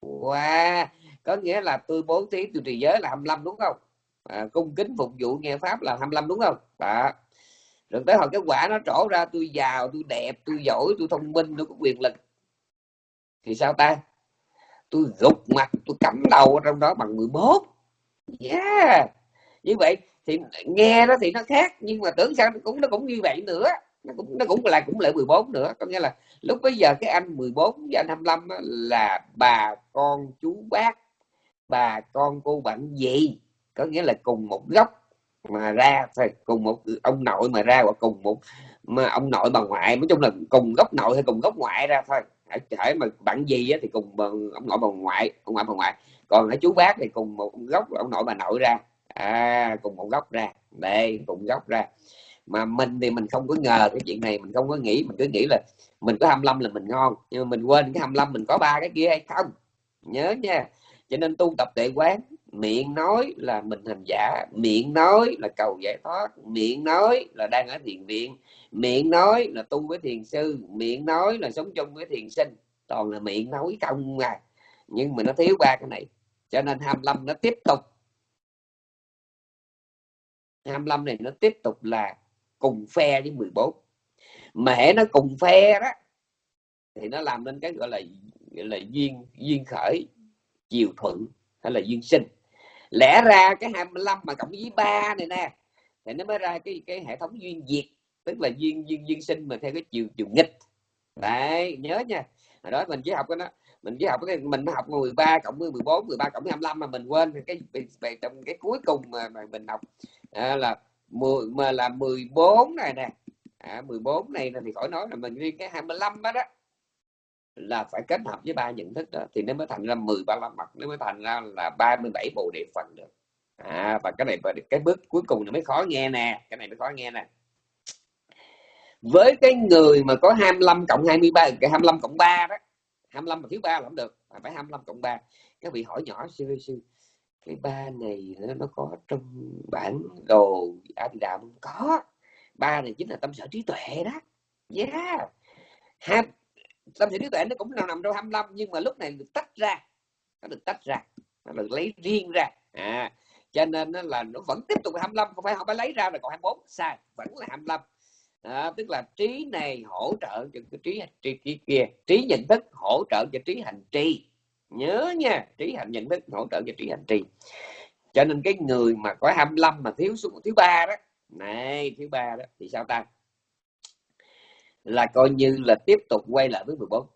wow có nghĩa là tôi bố thí tôi trì giới là 25 đúng không? À, cung kính phục vụ nghe pháp là 25 đúng không? Đó. Rồi tới hồi cái quả nó trổ ra tôi giàu tôi đẹp tôi giỏi tôi thông minh tôi có quyền lực. Thì sao ta? Tôi gục mặt tôi cắm đầu ở trong đó bằng 11 yeah. Như vậy thì nghe nó thì nó khác nhưng mà tưởng sao cũng nó cũng như vậy nữa. Nó cũng nó cũng là cũng lại 14 nữa. Có nghĩa là lúc bây giờ cái anh 14 với anh 25 là bà con chú bác bà con cô bạn gì có nghĩa là cùng một gốc mà ra thôi cùng một ông nội mà ra hoặc cùng một mà ông nội bà ngoại. Nói chung là cùng gốc nội hay cùng gốc ngoại ra thôi. Thể mà bạn gì thì cùng ông nội bà ngoại ông ngoại bà ngoại. Còn ở chú bác thì cùng một gốc ông nội bà nội ra. À, cùng một gốc ra. Đây cùng gốc ra mà mình thì mình không có ngờ cái chuyện này, mình không có nghĩ, mình cứ nghĩ là mình có 25 là mình ngon, nhưng mà mình quên cái 25 mình có ba cái kia hay không? Nhớ nha. Cho nên tu tập tệ quán, miệng nói là mình hành giả, miệng nói là cầu giải thoát, miệng nói là đang ở thiền viện, miệng nói là tu với thiền sư, miệng nói là sống chung với thiền sinh. Toàn là miệng nói không à. Nhưng mà nó thiếu ba cái này, cho nên 25 nó tiếp tục. 25 này nó tiếp tục là cùng phe với 14 mà hễ nó cùng phe đó thì nó làm nên cái gọi là gọi là duyên duyên khởi chiều thuận hay là duyên sinh. Lẽ ra cái 25 mà cộng với 3 này nè thì nó mới ra cái cái hệ thống duyên diệt tức là duyên duyên duyên sinh mà theo cái chiều chiều nghịch. Đấy nhớ nha. Hồi đó mình chỉ học cái đó mình chỉ học cái mình học 13 cộng với 14 13 cộng với 25 mà mình quên cái về trong cái cuối cùng mà, mà mình học à, là 10 mà là 14 này nè. À, 14 này là thì khỏi nói là mình riêng cái 25 đó đó. Là phải kết hợp với ba nhận thức đó thì nó mới thành ra 10 35 mặt nó mới thành ra là 37 bộ địa phần được. À và cái này cái bước cuối cùng nó mới khó nghe nè cái này mới khó nghe nè. Với cái người mà có 25 cộng 23 cái 25 cộng 3 đó 25 mà thiếu 3 là không được phải 25 cộng 3 các vị hỏi nhỏ sư sư cái ba này nó, nó có trong bản đồ a di đà không có. Ba này chính là tâm sở trí tuệ đó. Yeah. Ha, tâm sở trí tuệ nó cũng nào nằm trong 25 nhưng mà lúc này được tách ra. Nó được tách ra. Nó được lấy riêng ra. À cho nên nó là nó vẫn tiếp tục 25 không phải không phải lấy ra rồi còn 24 sai vẫn là 25 à, tức là trí này hỗ trợ cho cái trí trí kia, kia. Trí nhận thức hỗ trợ cho trí hành trì nhớ nha trí hành nhận thức hỗ trợ cho trí hành trì. Cho nên cái người mà có 25 mà thiếu số thứ ba đó này thứ ba đó thì sao ta? Là coi như là tiếp tục quay lại với 14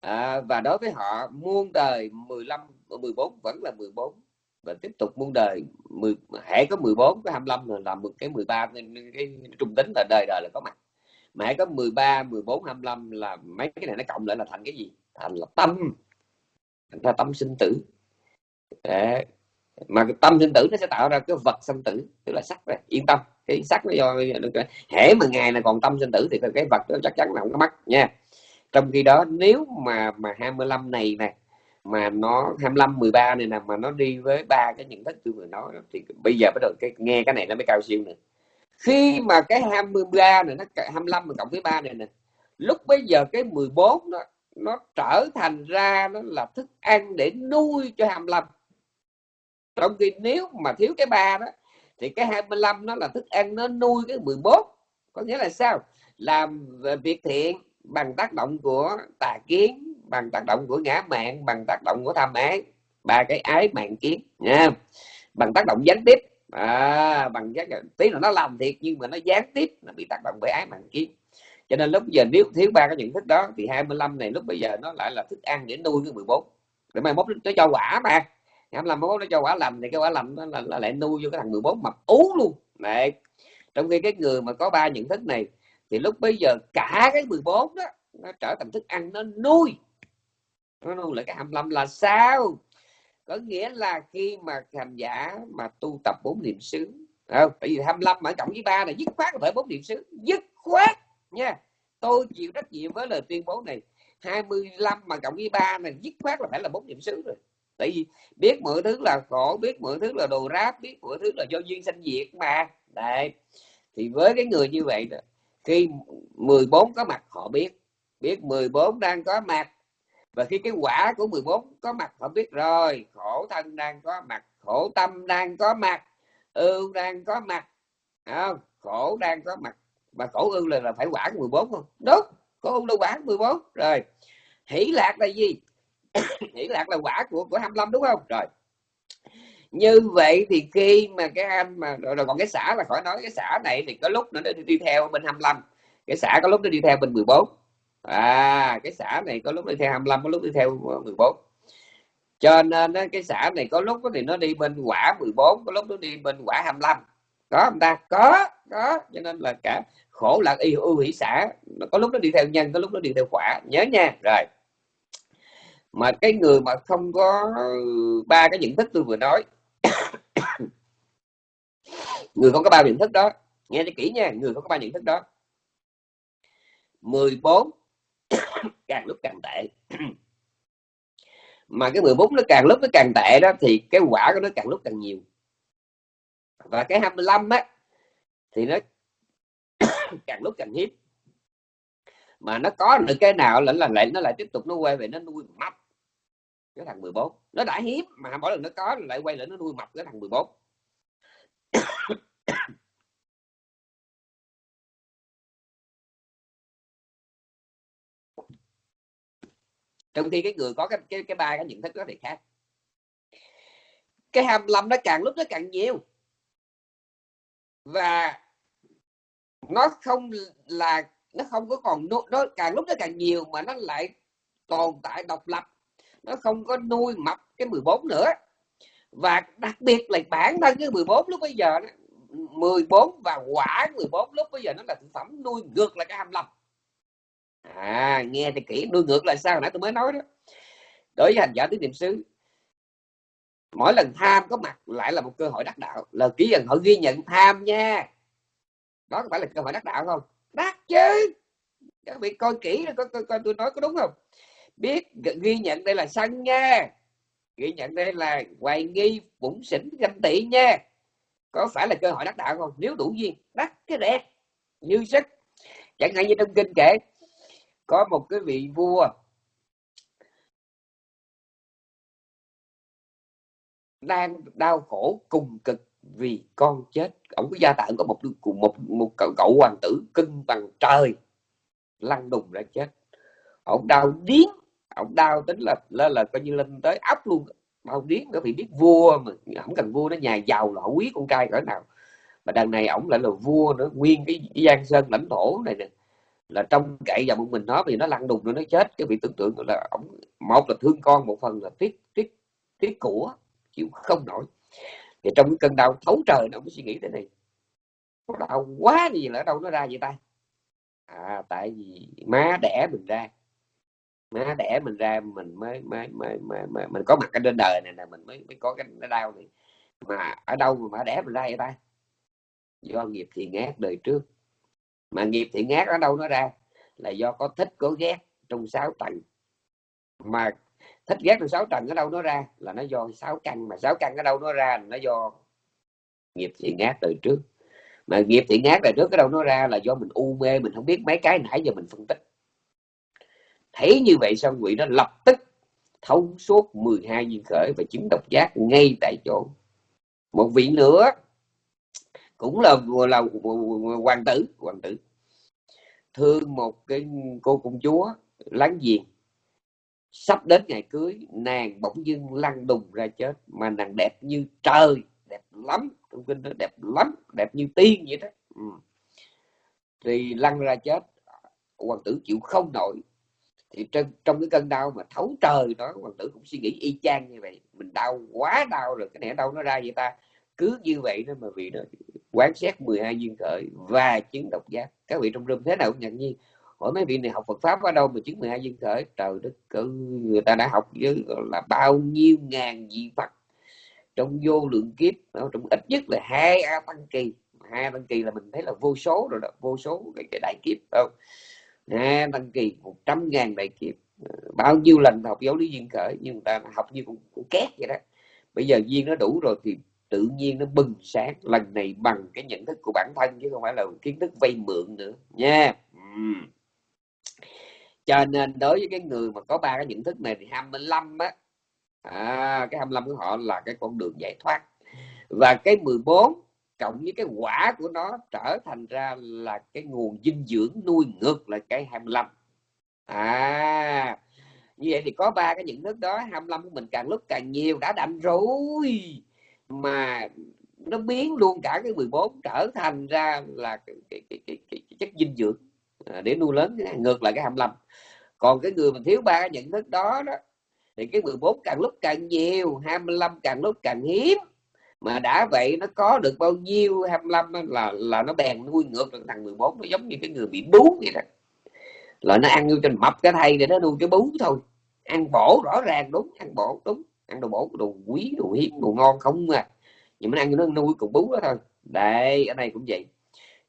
à, và đối với họ muôn đời 15 14 vẫn là 14 và tiếp tục muôn đời 10 hãy có 14 có 25 là làm một cái 13 cái, cái trung tính là đời đời là có mặt. Mà hãy có 13 14 25 là mấy cái này nó cộng lại là thành cái gì? Thành là tâm thành ra tâm sinh tử. Để, mà cái tâm sinh tử nó sẽ tạo ra cái vật sinh tử tức là sắc này yên tâm. Cái sắc nó do hễ mà ngày này còn tâm sinh tử thì cái vật nó chắc chắn là không có mất nha. Trong khi đó nếu mà mà 25 này nè mà nó 25 13 này nè mà nó đi với ba cái nhận thức tôi vừa nói thì bây giờ bắt đầu cái nghe cái này nó mới cao siêu nữa khi mà cái 23 này nó 25 mà cộng với 3 này nè lúc bây giờ cái 14 đó nó trở thành ra nó là thức ăn để nuôi cho 25 trong khi nếu mà thiếu cái ba đó thì cái 25 nó là thức ăn nó nuôi cái 14 có nghĩa là sao? Làm việc thiện bằng tác động của tà kiến bằng tác động của ngã mạng bằng tác động của tham ái. Ba cái ái mạng kiến nha. Bằng tác động gián tiếp. À, bằng giác tí là nó làm thiệt nhưng mà nó gián tiếp nó bị tác động bởi ái mạng kiến cho nên lúc giờ nếu thiếu ba cái nhận thức đó thì 25 này lúc bây giờ nó lại là thức ăn để nuôi cái 14 để mai mốt nó cho quả mà 25 mốt nó cho quả lành thì cái quả lành nó là, là lại nuôi vô cái thằng 14 mập ú luôn. Này trong khi cái người mà có ba nhận thức này thì lúc bây giờ cả cái 14 đó nó trở thành thức ăn nó nuôi. Nó nuôi lại cái 25 là sao? Có nghĩa là khi mà hành giả mà tu tập bốn niệm xứ không? tại vì 25 mà cộng với ba là dứt khoát phải bốn niệm xứ. Dứt khoát nha. Tôi chịu trách nhiệm với lời tuyên bố này. 25 mà cộng với ba này dứt khoát là phải là bốn niệm xứ rồi. Tại vì biết mọi thứ là khổ biết mọi thứ là đồ ráp biết mọi thứ là do duyên sanh diệt mà. Đấy. Thì với cái người như vậy đó, khi 14 có mặt họ biết. Biết 14 đang có mặt. Và khi cái quả của 14 có mặt họ biết rồi. Khổ thân đang có mặt khổ tâm đang có mặt ưu đang có mặt. Không? khổ đang có mặt và khổ ưu là, là phải quản 14 không? Đúng khổ ưu là quản 14 rồi hỷ lạc là gì? Hỷ lạc là quả của của 25 đúng không? Rồi như vậy thì khi mà cái anh mà rồi, rồi còn cái xã là khỏi nói cái xã này thì có lúc nó đi, đi theo bên 25 cái xã có lúc nó đi theo bên 14 à cái xã này có lúc đi theo 25 có lúc đi theo 14 cho nên cái xã này có lúc thì nó đi bên quả 14 có lúc nó đi bên quả 25 có không ta? Có có. Cho nên là cả khổ, lạc, y ưu hỷ xã có lúc nó đi theo nhân, có lúc nó đi theo quả. Nhớ nha. Rồi. Mà cái người mà không có ba cái nhận thức tôi vừa nói, người không có ba nhận thức đó, nghe cho kỹ nha, người không có ba nhận thức đó 14 càng lúc càng tệ. Mà cái 14 nó càng lúc nó càng tệ đó, thì cái quả của nó càng lúc càng nhiều và cái 25 á, thì nó càng lúc càng hiếm mà nó có được cái nào là là lại, nó lại tiếp tục nó quay về nó nuôi mập cái thằng 14 nó đã hiếm mà mỗi lần nó có lại quay lại nó nuôi mập cái thằng 14 trong khi cái người có cái cái cái ba, cái nhận thức đó thì khác. Cái 25 nó càng lúc nó càng nhiều và nó không là, nó không có còn nó càng lúc nó càng nhiều mà nó lại tồn tại độc lập. Nó không có nuôi mập cái 14 nữa. Và đặc biệt là bản thân cái 14 lúc bây giờ 14 và quả 14 lúc bây giờ nó là thực phẩm nuôi ngược lại cái 25 à nghe thì kỹ, nuôi ngược là sao nãy tôi mới nói đó. Đối với hành giả tứ niệm xứ mỗi lần tham có mặt lại là một cơ hội đắc đạo. Là ký dần họ ghi nhận tham nha. Đó có phải là cơ hội đắc đạo không? Đắc chứ. Các vị coi kỹ coi, coi, coi tôi nói có đúng không? Biết ghi nhận đây là sân nha. Ghi nhận đây là hoài nghi bụng xỉn ganh tị nha. Có phải là cơ hội đắc đạo không? Nếu đủ duyên đắc cái đẹp. Như sức. Chẳng hạn như trong kinh kể có một cái vị vua đang đau khổ cùng cực vì con chết. Ông có gia tạng có một cùng một một cậu, cậu hoàng tử cưng bằng trời lăn đùng ra chết. Ông đau điếng ông đau tính là là, là coi như lên tới ấp luôn. Đau điếng nó bị biết vua mà không cần vua nó nhà giàu là quý con trai cỡ nào. Mà đằng này ổng lại là vua nữa nguyên cái, cái giang sơn lãnh thổ này nè. Là trong cậy vào một mình nó vì nó lăn đùng rồi nó chết. Cái bị tưởng tượng là ổng một là thương con một phần là tiếc tiếc tiếc của chịu không nổi. Thì trong cái cơn đau thấu trời nó mới suy nghĩ thế này. Có đau quá gì là ở đâu nó ra vậy ta? À tại vì má đẻ mình ra. Má đẻ mình ra mình mới mới mới, mới, mới mình có mặt ở trên đời này nè mình mới mới có cái đau này. Mà ở đâu mà má đẻ mình ra vậy ta? Do nghiệp thì ngát đời trước. Mà nghiệp thì ngát ở đâu nó ra? Là do có thích có ghét trong sáu tầng. Mà thích ghét được sáu trần ở đâu nó ra là nó do sáu căn mà. Sáu căn ở đâu nó ra là nó do nghiệp thiện ác từ trước. Mà nghiệp thiện ác từ trước ở đâu nó ra là do mình u mê, mình không biết mấy cái nãy giờ mình phân tích. Thấy như vậy xong quỷ nó lập tức thấu suốt 12 duyên khởi và chứng độc giác ngay tại chỗ. Một vị nữa cũng là là hoàng tử. Hoàng tử. Thương một cái cô công chúa láng giềng sắp đến ngày cưới nàng bỗng dưng lăn đùng ra chết. Mà nàng đẹp như trời đẹp lắm trong kinh nó đẹp lắm đẹp như tiên vậy đó. Ừ. thì lăn ra chết. Hoàng tử chịu không nổi. Thì trong, trong cái cơn đau mà thấu trời đó hoàng tử cũng suy nghĩ y chang như vậy. Mình đau quá đau rồi cái này đâu nó ra vậy ta? Cứ như vậy đó mà vì nó quán xét 12 duyên khởi và chứng độc giác. Các vị trong rừng thế nào cũng nhận nhiên hỏi mấy vị này học Phật pháp ở đâu mà chứng 12 duyên khởi? Trời đất cứ người ta đã học với là bao nhiêu ngàn vị Phật trong vô lượng kiếp trong ít nhất là hai a tăng kỳ. Hai tăng kỳ là mình thấy là vô số rồi đó vô số cái, cái đại kiếp không? Hai tăng kỳ một trăm ngàn đại kiếp. Ờ, bao nhiêu lần học giáo lý duyên khởi nhưng người ta học như cũng, cũng két vậy đó. Bây giờ duyên nó đủ rồi thì tự nhiên nó bừng sáng. Lần này bằng cái nhận thức của bản thân chứ không phải là kiến thức vay mượn nữa. Nha. Uhm cho nên đối với cái người mà có ba cái nhận thức này thì 25 á à, cái 25 của họ là cái con đường giải thoát. Và cái 14 cộng với cái quả của nó trở thành ra là cái nguồn dinh dưỡng nuôi ngược lại cái 25 à như vậy thì có ba cái nhận thức đó 25 của mình càng lúc càng nhiều đã đành rồi. Mà nó biến luôn cả cái 14 trở thành ra là cái, cái, cái, cái, cái, chất dinh dưỡng. À, để nuôi lớn ngược lại cái 25 còn cái người mà thiếu ba cái nhận thức đó đó, thì cái 14 càng lúc càng nhiều 25 càng lúc càng hiếm. Mà đã vậy nó có được bao nhiêu 25 là là nó bèn nuôi ngược được thằng 14 nó giống như cái người bị bú vậy đó. Là nó ăn vô trên mập cái thay để nó nuôi cái bú thôi. Ăn bổ rõ ràng đúng, ăn bổ đúng. Ăn đồ bổ đồ quý, đồ hiếm, đồ ngon không mà nhưng mà ăn nó nuôi cục bú đó thôi. Đây, ở đây cũng vậy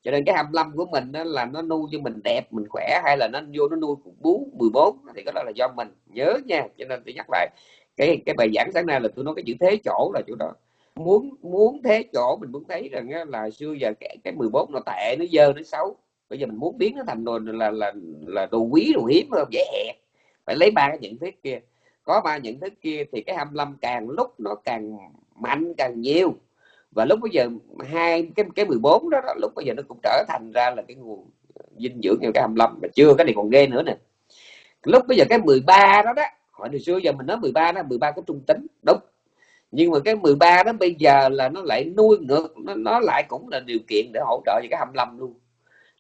cho nên cái 25 của mình đó là nó nuôi cho mình đẹp mình khỏe hay là nó vô nó nuôi cũng bú 14 thì cái đó là do mình. Nhớ nha cho nên tôi nhắc lại cái cái bài giảng sáng nay là tôi nói cái chữ thế chỗ là chỗ đó. Muốn muốn thế chỗ mình muốn thấy rằng là xưa giờ cái, cái 14 nó tệ nó dơ nó xấu. Bây giờ mình muốn biến nó thành đồ là là là đồ quý đồ hiếm hơn dễ hẹp. Phải lấy ba cái nhận thức kia. Có ba nhận thức kia thì cái 25 càng lúc nó càng mạnh càng nhiều và lúc bây giờ hai cái cái 14 đó, đó lúc bây giờ nó cũng trở thành ra là cái nguồn ờ, dinh dưỡng như cái 25 mà chưa cái này còn ghê nữa nè. Lúc bây giờ cái 13 đó đó hồi hồi xưa giờ mình nói 13 đó 13 có trung tính đúng. Nhưng mà cái 13 đó bây giờ là nó lại nuôi ngược nó, nó lại cũng là điều kiện để hỗ trợ cho cái 25 luôn.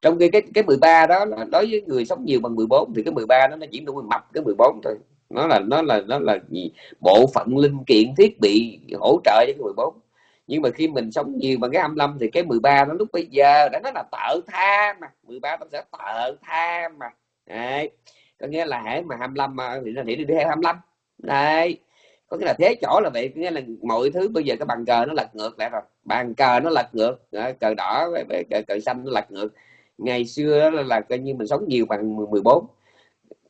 Trong khi cái cái 13 đó là đối với người sống nhiều bằng 14 thì cái 13 đó nó chỉ nuôi mập cái 14 thôi. Nó là nó là nó là gì? Bộ phận linh kiện thiết bị hỗ trợ cho cái 14 nhưng mà khi mình sống nhiều bằng cái 25 thì cái 13 nó lúc bây giờ đã nói là tợ tha mà. 13 nó sẽ tợ tha mà. Đấy. Có nghĩa là hãy mà 25 mà thì nó đi đi theo 25 đấy. Có nghĩa là thế chỗ là vậy. Nghĩa là mọi thứ bây giờ cái bàn cờ nó lật ngược lại rồi. Bàn cờ nó lật ngược. Cờ đỏ cờ, cờ xanh nó lật ngược. Ngày xưa là, là coi như mình sống nhiều bằng 14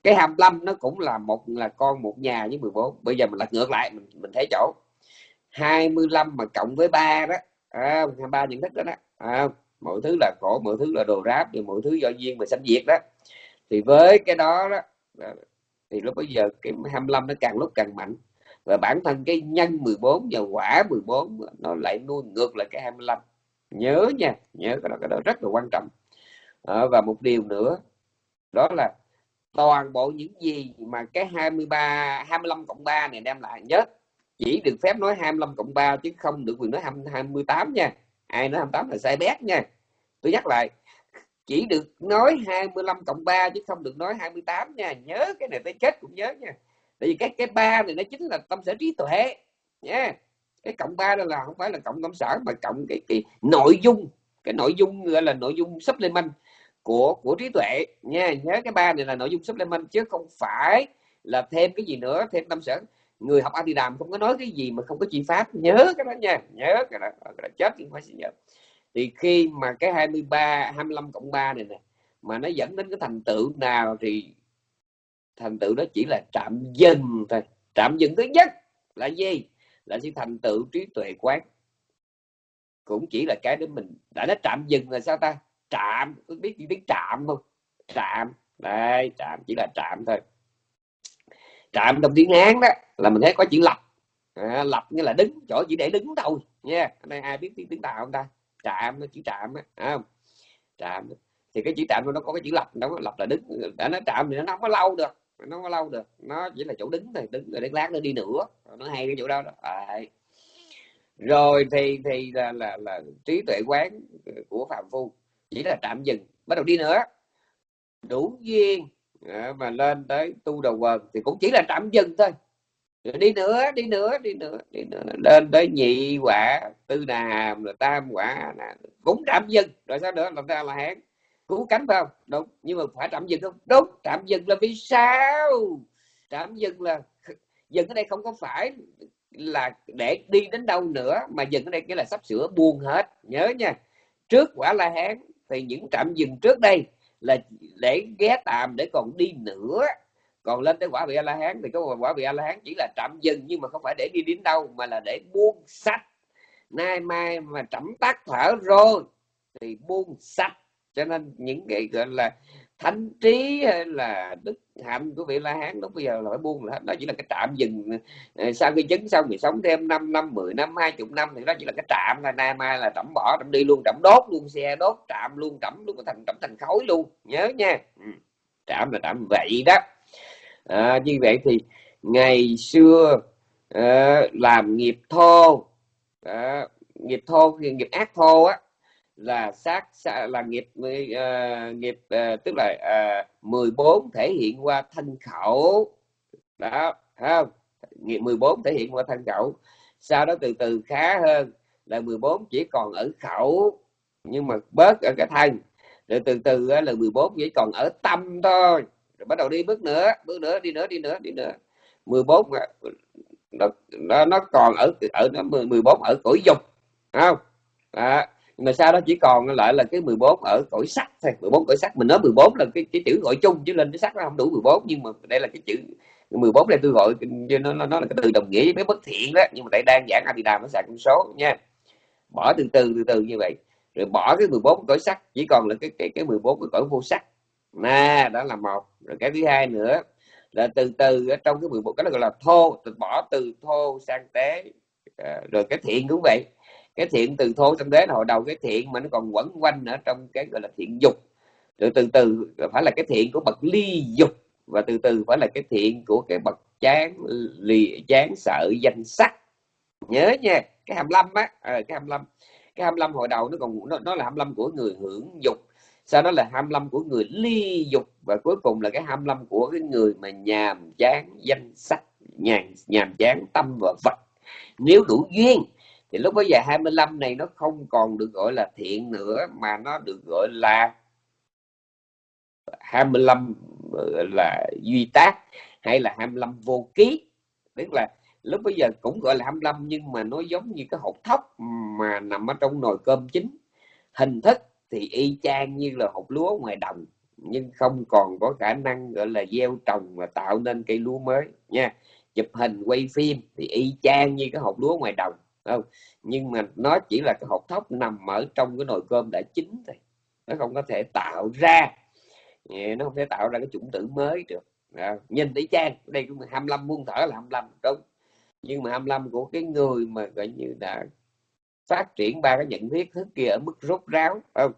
cái 25 nó cũng là một là con một nhà với 14 bây giờ mình lật ngược lại mình mình thấy chỗ. 25 mà cộng với 3 đó à, ba nhận thức đó đó à, mọi thứ là khổ mọi thứ là đồ ráp thì mọi thứ do duyên mà sanh diệt đó. Thì với cái đó đó thì lúc bây giờ cái 25 nó càng lúc càng mạnh. Và bản thân cái nhân 14 và quả 14 nó lại nuôi ngược lại cái 25 nhớ nha nhớ cái đó, cái đó rất là quan trọng. À, và một điều nữa đó là toàn bộ những gì mà cái 23 25 cộng 3 này đem lại nhớ chỉ được phép nói 25 cộng 3 chứ không được quyền nói 28 nha. Ai nói 28 là sai bét nha. Tôi nhắc lại, chỉ được nói 25 cộng 3 chứ không được nói 28 nha. Nhớ cái này tới chết cũng nhớ nha. Tại vì cái cái ba này nó chính là tâm sở trí tuệ nha. Cái cộng 3 đó là không phải là cộng tâm sở mà cộng cái cái nội dung. Cái nội dung gọi là nội dung supplement của của trí tuệ nha. Nhớ cái ba này là nội dung supplement chứ không phải là thêm cái gì nữa, thêm tâm sở người học anti đàm không có nói cái gì mà không có chi pháp. Nhớ cái đó nha nhớ cái đó, cái đó chết thì phải nhớ. Thì khi mà cái 23 25 cộng 3 này nè mà nó dẫn đến cái thành tựu nào thì thành tựu đó chỉ là trạm dừng thôi. Trạm dừng thứ nhất là gì? Là sự thành tựu trí tuệ quán. Cũng chỉ là cái để mình đã nói trạm dừng là sao ta? Trạm có biết gì tiếng trạm không? Trạm đây trạm chỉ là trạm thôi trạm trong tiếng hán đó là mình thấy có chữ lập. À, lập như là đứng chỗ chỉ để đứng thôi nha. Hôm đây ai biết tiếng tiếng tàu không ta? Trạm nó chữ trạm á không? Trạm. Thì cái chữ trạm nó có cái chữ lập nó lập là đứng. Đã nó trạm thì nó không có lâu được nó không có lâu được. Nó chỉ là chỗ đứng thôi đứng rồi đến lát nó đi nữa. Nó hay cái chỗ đó, đó. À, rồi thì thì là, là là trí tuệ quán của phạm phu chỉ là tạm dừng. Bắt đầu đi nữa. Đủ duyên. Dạ, mà lên tới tu đầu quần thì cũng chỉ là tạm dừng thôi. Rồi đi nữa đi nữa đi nữa đi nữa. Lên tới nhị quả, tư đà hàm là tam quả cũng tạm dừng. Rồi sao nữa? Làm ra là hán? Cứu cánh phải không? Đúng. Nhưng mà phải tạm dừng không? Đúng. Tạm dừng là vì sao? Tạm dừng là dừng ở đây không có phải là để đi đến đâu nữa, mà dừng ở đây nghĩa là sắp sửa buông hết. Nhớ nha. Trước quả la hán, thì những trạm dừng trước đây là để ghé tạm để còn đi nữa. Còn lên tới quả vị a la hán thì cái quả vị a la hán chỉ là tạm dừng nhưng mà không phải để đi đến đâu, mà là để buông sách. Nay mai mà trẫm tắt thở rồi thì buông sách. Cho nên những cái, gọi là thánh trí hay là đức hạnh của vị la hán. Lúc bây giờ là phải buông là đó chỉ là cái trạm dừng ờ, sau khi chứng xong thì sống thêm 5 năm 10 năm hai chục năm thì đó chỉ là cái trạm là nay mai là trẫm bỏ trẫm đi luôn trẫm đốt luôn xe đốt trạm luôn trẫm luôn thành trẫm thành khối luôn. Nhớ nha. Ừ, trạm là trạm vậy đó. À, như vậy thì ngày xưa à, làm nghiệp thô à, nghiệp thô nghiệp ác thô á là sát là nghiệp uh, nghiệp uh, tức là ờ, uh, 14 thể hiện qua thân khẩu. Đó không? Nghiệp 14 thể hiện qua thân khẩu. Sau đó từ từ khá hơn là 14 chỉ còn ở khẩu nhưng mà bớt ở cái thân. Rồi từ từ là 14 chỉ còn ở tâm thôi. Rồi bắt đầu đi bước nữa bước nữa đi nữa đi nữa đi nữa. 14 nó nó, nó còn ở ở nó 14 ở cõi dục không? Đó nhưng mà sau đó chỉ còn lại là cái 14 ở cõi sắc thôi. 14 cõi sắc mình nói 14 là cái, cái chữ gọi chung chứ lên cái sắc nó không đủ 14 nhưng mà đây là cái chữ 14 đây tôi gọi nó nó, nó là cái từ đồng nghĩa với bất thiện đó. Nhưng mà tại đang giảng Abhidhamma nó xài con số nha. Bỏ từ từ từ từ như vậy. Rồi bỏ cái 14 cõi sắc chỉ còn là cái cái cái 14 cái cõi vô sắc. Nè đó là một. Rồi cái thứ hai nữa là từ từ ở trong cái 11 cái đó gọi là thô từ bỏ từ thô sang tế. À, rồi cái thiện cũng vậy cái thiện từ thô tâm đế là hồi đầu cái thiện mà nó còn quẩn quanh ở trong cái gọi là thiện dục. Rồi từ từ phải là cái thiện của bậc ly dục và từ từ phải là cái thiện của cái bậc chán lì chán sợ danh sắc. Nhớ nha cái 25 á à, cái 25 cái 25 hồi đầu nó còn nó, nó là 25 của người hưởng dục sau đó là 25 của người ly dục và cuối cùng là cái 25 của cái người mà nhàm chán danh sắc nhàn nhàm chán tâm và vật. Nếu đủ duyên thì lúc bây giờ 25 này nó không còn được gọi là thiện nữa, mà nó được gọi là 25 là duy tác, hay là 25 vô ký. Tức là lúc bây giờ cũng gọi là 25 nhưng mà nó giống như cái hột thóc mà nằm ở trong nồi cơm chín hình thức thì y chang như là hột lúa ngoài đồng, nhưng không còn có khả năng gọi là gieo trồng và tạo nên cây lúa mới nha. Chụp hình, quay phim thì y chang như cái hột lúa ngoài đồng không nhưng mà nó chỉ là cái hột thóc nằm ở trong cái nồi cơm đã chín thôi. Nó không có thể tạo ra nó không thể tạo ra cái chủng tử mới được. À, nhìn thấy trang đây cũng 25 muôn thở là 25 đúng. Nhưng mà 25 của cái người mà gọi như là phát triển ba cái nhận biết thức kia ở mức rốt ráo không?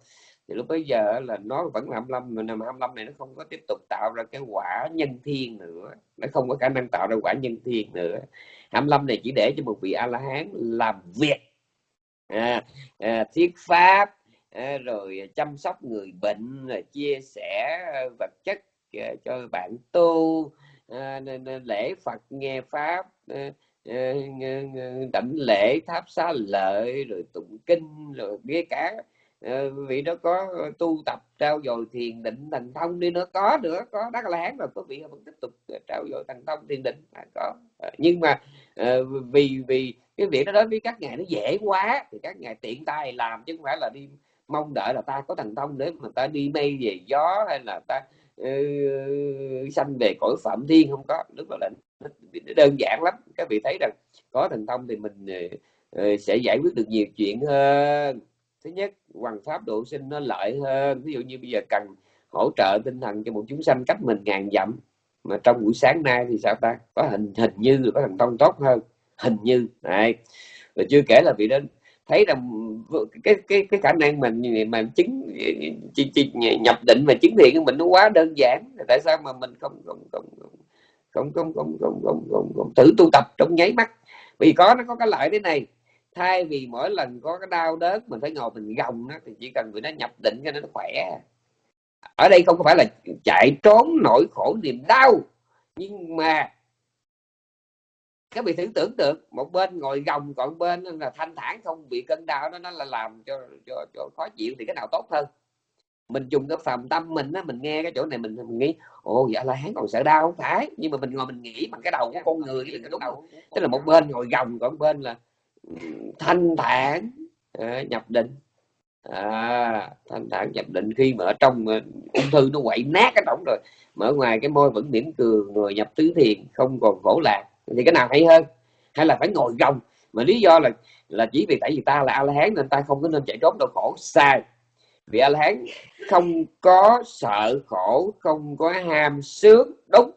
Thì lúc bây giờ là nó vẫn là 25 mà 25 này nó không có tiếp tục tạo ra cái quả nhân thiên nữa. Nó không có khả năng tạo ra quả nhân thiên nữa. 25 này chỉ để cho một vị a la hán làm việc à, à, thiết pháp à, rồi chăm sóc người bệnh rồi chia sẻ vật chất à, cho bạn tu à, lễ phật nghe pháp à, à đảnh lễ tháp xá lợi rồi tụng kinh rồi nghe cả Ờ, vị đó có ờ, tu tập trao dồi thiền định thành thông đi nữa. Có nữa có đắc la hán rồi có vị vẫn tiếp tục ờ, trao dồi thành thông thiền định. À, có. Nhưng mà vì vì cái việc đó đối với các ngài nó dễ quá thì các ngài tiện tay làm chứ không phải là đi mong đợi là ta có thành thông để mà ta đi mây về gió hay là ta uh, sanh về cõi phạm thiên. Không có. Lúc đó là nó đơn giản lắm. Các vị thấy rằng có thành thông thì mình uh, sẽ giải quyết được nhiều chuyện hơn thứ nhất hoàng pháp độ sinh nó lợi hơn ví dụ như bây giờ cần hỗ trợ tinh thần cho một chúng sanh cách mình ngàn dặm mà trong buổi sáng nay thì sao ta có hình hình như có thành công tốt hơn hình như này rồi chưa kể là vị đến thấy rằng cái cái cái khả năng mình mà chứng chỉ, chỉ, nhập định mà chứng thiện của mình nó quá đơn giản tại sao mà mình không không không không không không không không không, không thử tu tập trong nháy mắt vì có nó có cái lợi thế này thay vì mỗi lần có cái đau đớn mình phải ngồi mình gồng nó thì chỉ cần người nó nhập định cho nó khỏe. Ở đây không phải là chạy trốn nỗi khổ niềm đau nhưng mà các vị thử tưởng tượng một bên ngồi gồng còn bên là thanh thản không bị cơn đau đó nó là làm cho, cho, cho khó chịu thì cái nào tốt hơn. Mình dùng cái phàm tâm mình á mình nghe cái chỗ này mình, mình nghĩ ồ dạ là hắn còn sợ đau không phải? Nhưng mà mình ngồi mình nghĩ bằng cái đầu của con người cái đúng đầu. Tức là một bên ngồi gồng còn bên là thanh thản à, nhập định. À, thanh thản nhập định khi mà ở trong à, ung thư nó quậy nát cái tổng rồi mà ở ngoài cái môi vẫn mỉm cười người nhập tứ thiền không còn khổ lạc. Thì cái nào hay hơn? Hay là phải ngồi gồng? Mà lý do là là chỉ vì tại vì ta là a la hán nên ta không có nên chạy trốn đau khổ. Sai. Vì a la hán không có sợ khổ không có ham sướng đúng.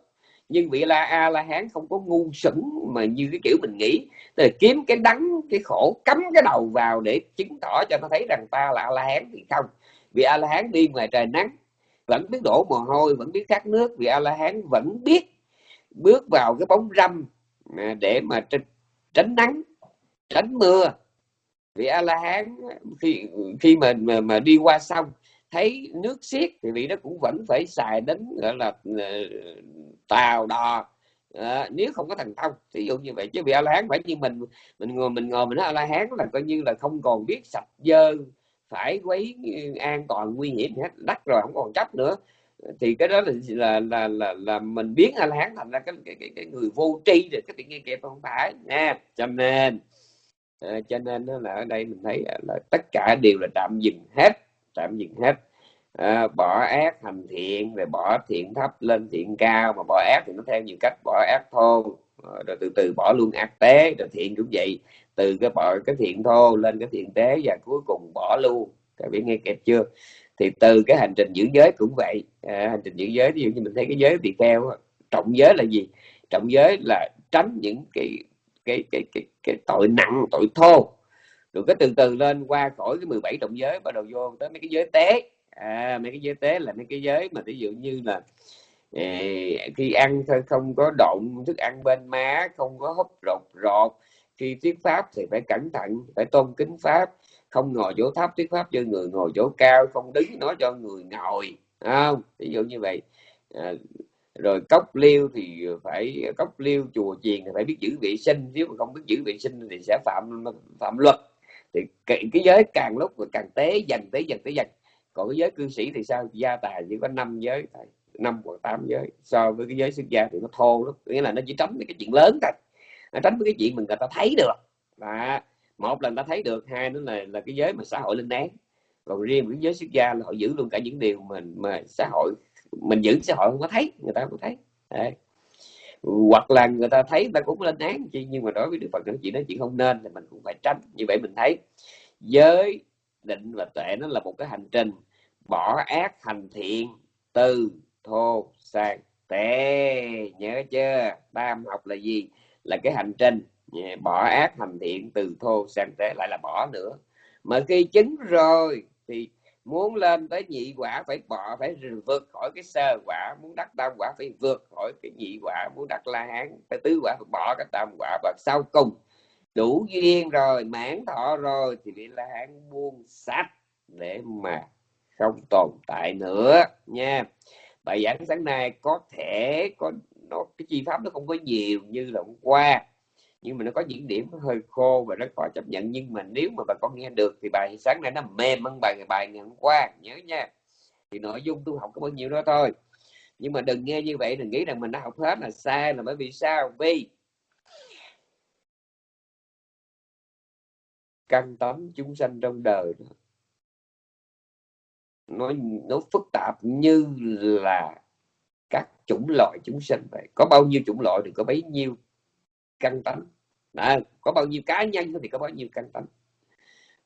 Nhưng vị la a la hán không có ngu sững mà như cái kiểu mình nghĩ. Là kiếm cái đắng cái khổ cắm cái đầu vào để chứng tỏ cho nó thấy rằng ta là a la hán thì không. Vì a la hán đi ngoài trời nắng vẫn biết đổ mồ hôi vẫn biết khát nước. Vì a la hán vẫn biết bước vào cái bóng râm à, để mà tránh nắng tránh mưa. Vị a la hán khi khi mà mà, mà đi qua sông thấy nước xiết thì vị đó cũng vẫn phải xài đến gọi là ờ, tàu đò à, nếu không có thần thông ví dụ như vậy chứ bị a la hán phải như mình mình ngồi mình ngồi mình nói a la hán là coi như là không còn biết sạch dơ phải quấy ừ, an toàn nguy hiểm hết đắt rồi không còn chấp nữa. Thì cái đó là là là là, là mình biến a la hán thành ra cái, cái, cái, cái người vô tri rồi cái chuyện nghe kịp không phải nha. Cho nên à, cho nên là ở đây mình thấy là tất cả đều là tạm dừng hết tạm dừng hết à, bỏ ác thành thiện rồi bỏ thiện thấp lên thiện cao. Mà bỏ ác thì nó theo nhiều cách bỏ ác thô. Ờ, rồi từ từ bỏ luôn ác tế rồi thiện cũng vậy. Từ cái bỏ cái thiện thô lên cái thiện tế và cuối cùng bỏ luôn. Các biết nghe kịp chưa? Thì từ cái hành trình giữ giới cũng vậy. À, hành trình giữ giới ví dụ như mình thấy cái giới bị keo trọng giới là gì? Trọng giới là tránh những cái cái cái cái, cái tội nặng tội thô. Rồi cái từ từ lên qua khỏi cái 17 trọng giới bắt đầu vô tới mấy cái giới tế à, mấy cái giới tế là mấy cái giới mà ví dụ như là khi ăn không có động thức ăn bên má không có hấp rột rột khi thuyết pháp thì phải cẩn thận phải tôn kính pháp. Không ngồi chỗ thấp thuyết pháp cho người ngồi chỗ cao không đứng nói cho người ngồi không? Ví dụ như vậy. À, rồi cốc liêu thì phải cốc liêu chùa chiền thì phải biết giữ vệ sinh. Nếu mà không biết giữ vệ sinh thì sẽ phạm phạm luật. Thì cái, cái giới càng lúc càng tế dần tế dần tế dần còn cái giới cư sĩ thì sao? Gia tài chỉ có năm giới năm hoặc tám giới. So với cái giới xuất gia thì nó thô lắm, nghĩa là nó chỉ tránh cái chuyện lớn thôi. Nó tránh cái chuyện mình người ta thấy được. Và một là người ta thấy được, hai nữa là là cái giới mà xã hội lên án. Còn riêng cái giới xuất gia là họ giữ luôn cả những điều mình mà xã hội, mình giữ xã hội không có thấy, người ta không có thấy. Đấy. hoặc là người ta thấy người ta cũng lên án, chi, nhưng mà đối với đức phật nói chuyện đó, chuyện không nên thì mình cũng phải tránh. Như vậy mình thấy, giới định và tuệ, nó là một cái hành trình bỏ ác thành thiện từ thô sang tệ. Nhớ chưa? Tam học là gì? Là cái hành trình bỏ ác thành thiện từ thô sang tệ, lại là bỏ nữa. Mà khi chứng rồi thì muốn lên tới nhị quả phải bỏ, phải vượt khỏi cái sơ quả, muốn đắc tam quả phải vượt khỏi cái nhị quả, muốn đắc la hán, phải tứ quả, phải bỏ cái tam quả, và sau cùng đủ duyên rồi, mãn thọ rồi thì vị la hán buông sạch để mà không tồn tại nữa nha. Bài giảng sáng nay có thể có, nó, cái chi pháp nó không có nhiều như là hôm qua, nhưng mà nó có những điểm nó hơi khô và rất khó chấp nhận. Nhưng mà nếu mà bà con nghe được thì bài sáng nay nó mềm hơn bài bài ngày hôm qua, nhớ nha. Thì nội dung tu học có bao nhiêu đó thôi. Nhưng mà đừng nghe như vậy, đừng nghĩ rằng mình đã học hết là sai là bởi vì sao? Vì căn tấm chúng sanh trong đời nó nó phức tạp như là các chủng loại chúng sinh vậy. Có bao nhiêu chủng loại thì có bấy nhiêu căn tánh. À, có bao nhiêu cá nhân thì có bao nhiêu căn tánh.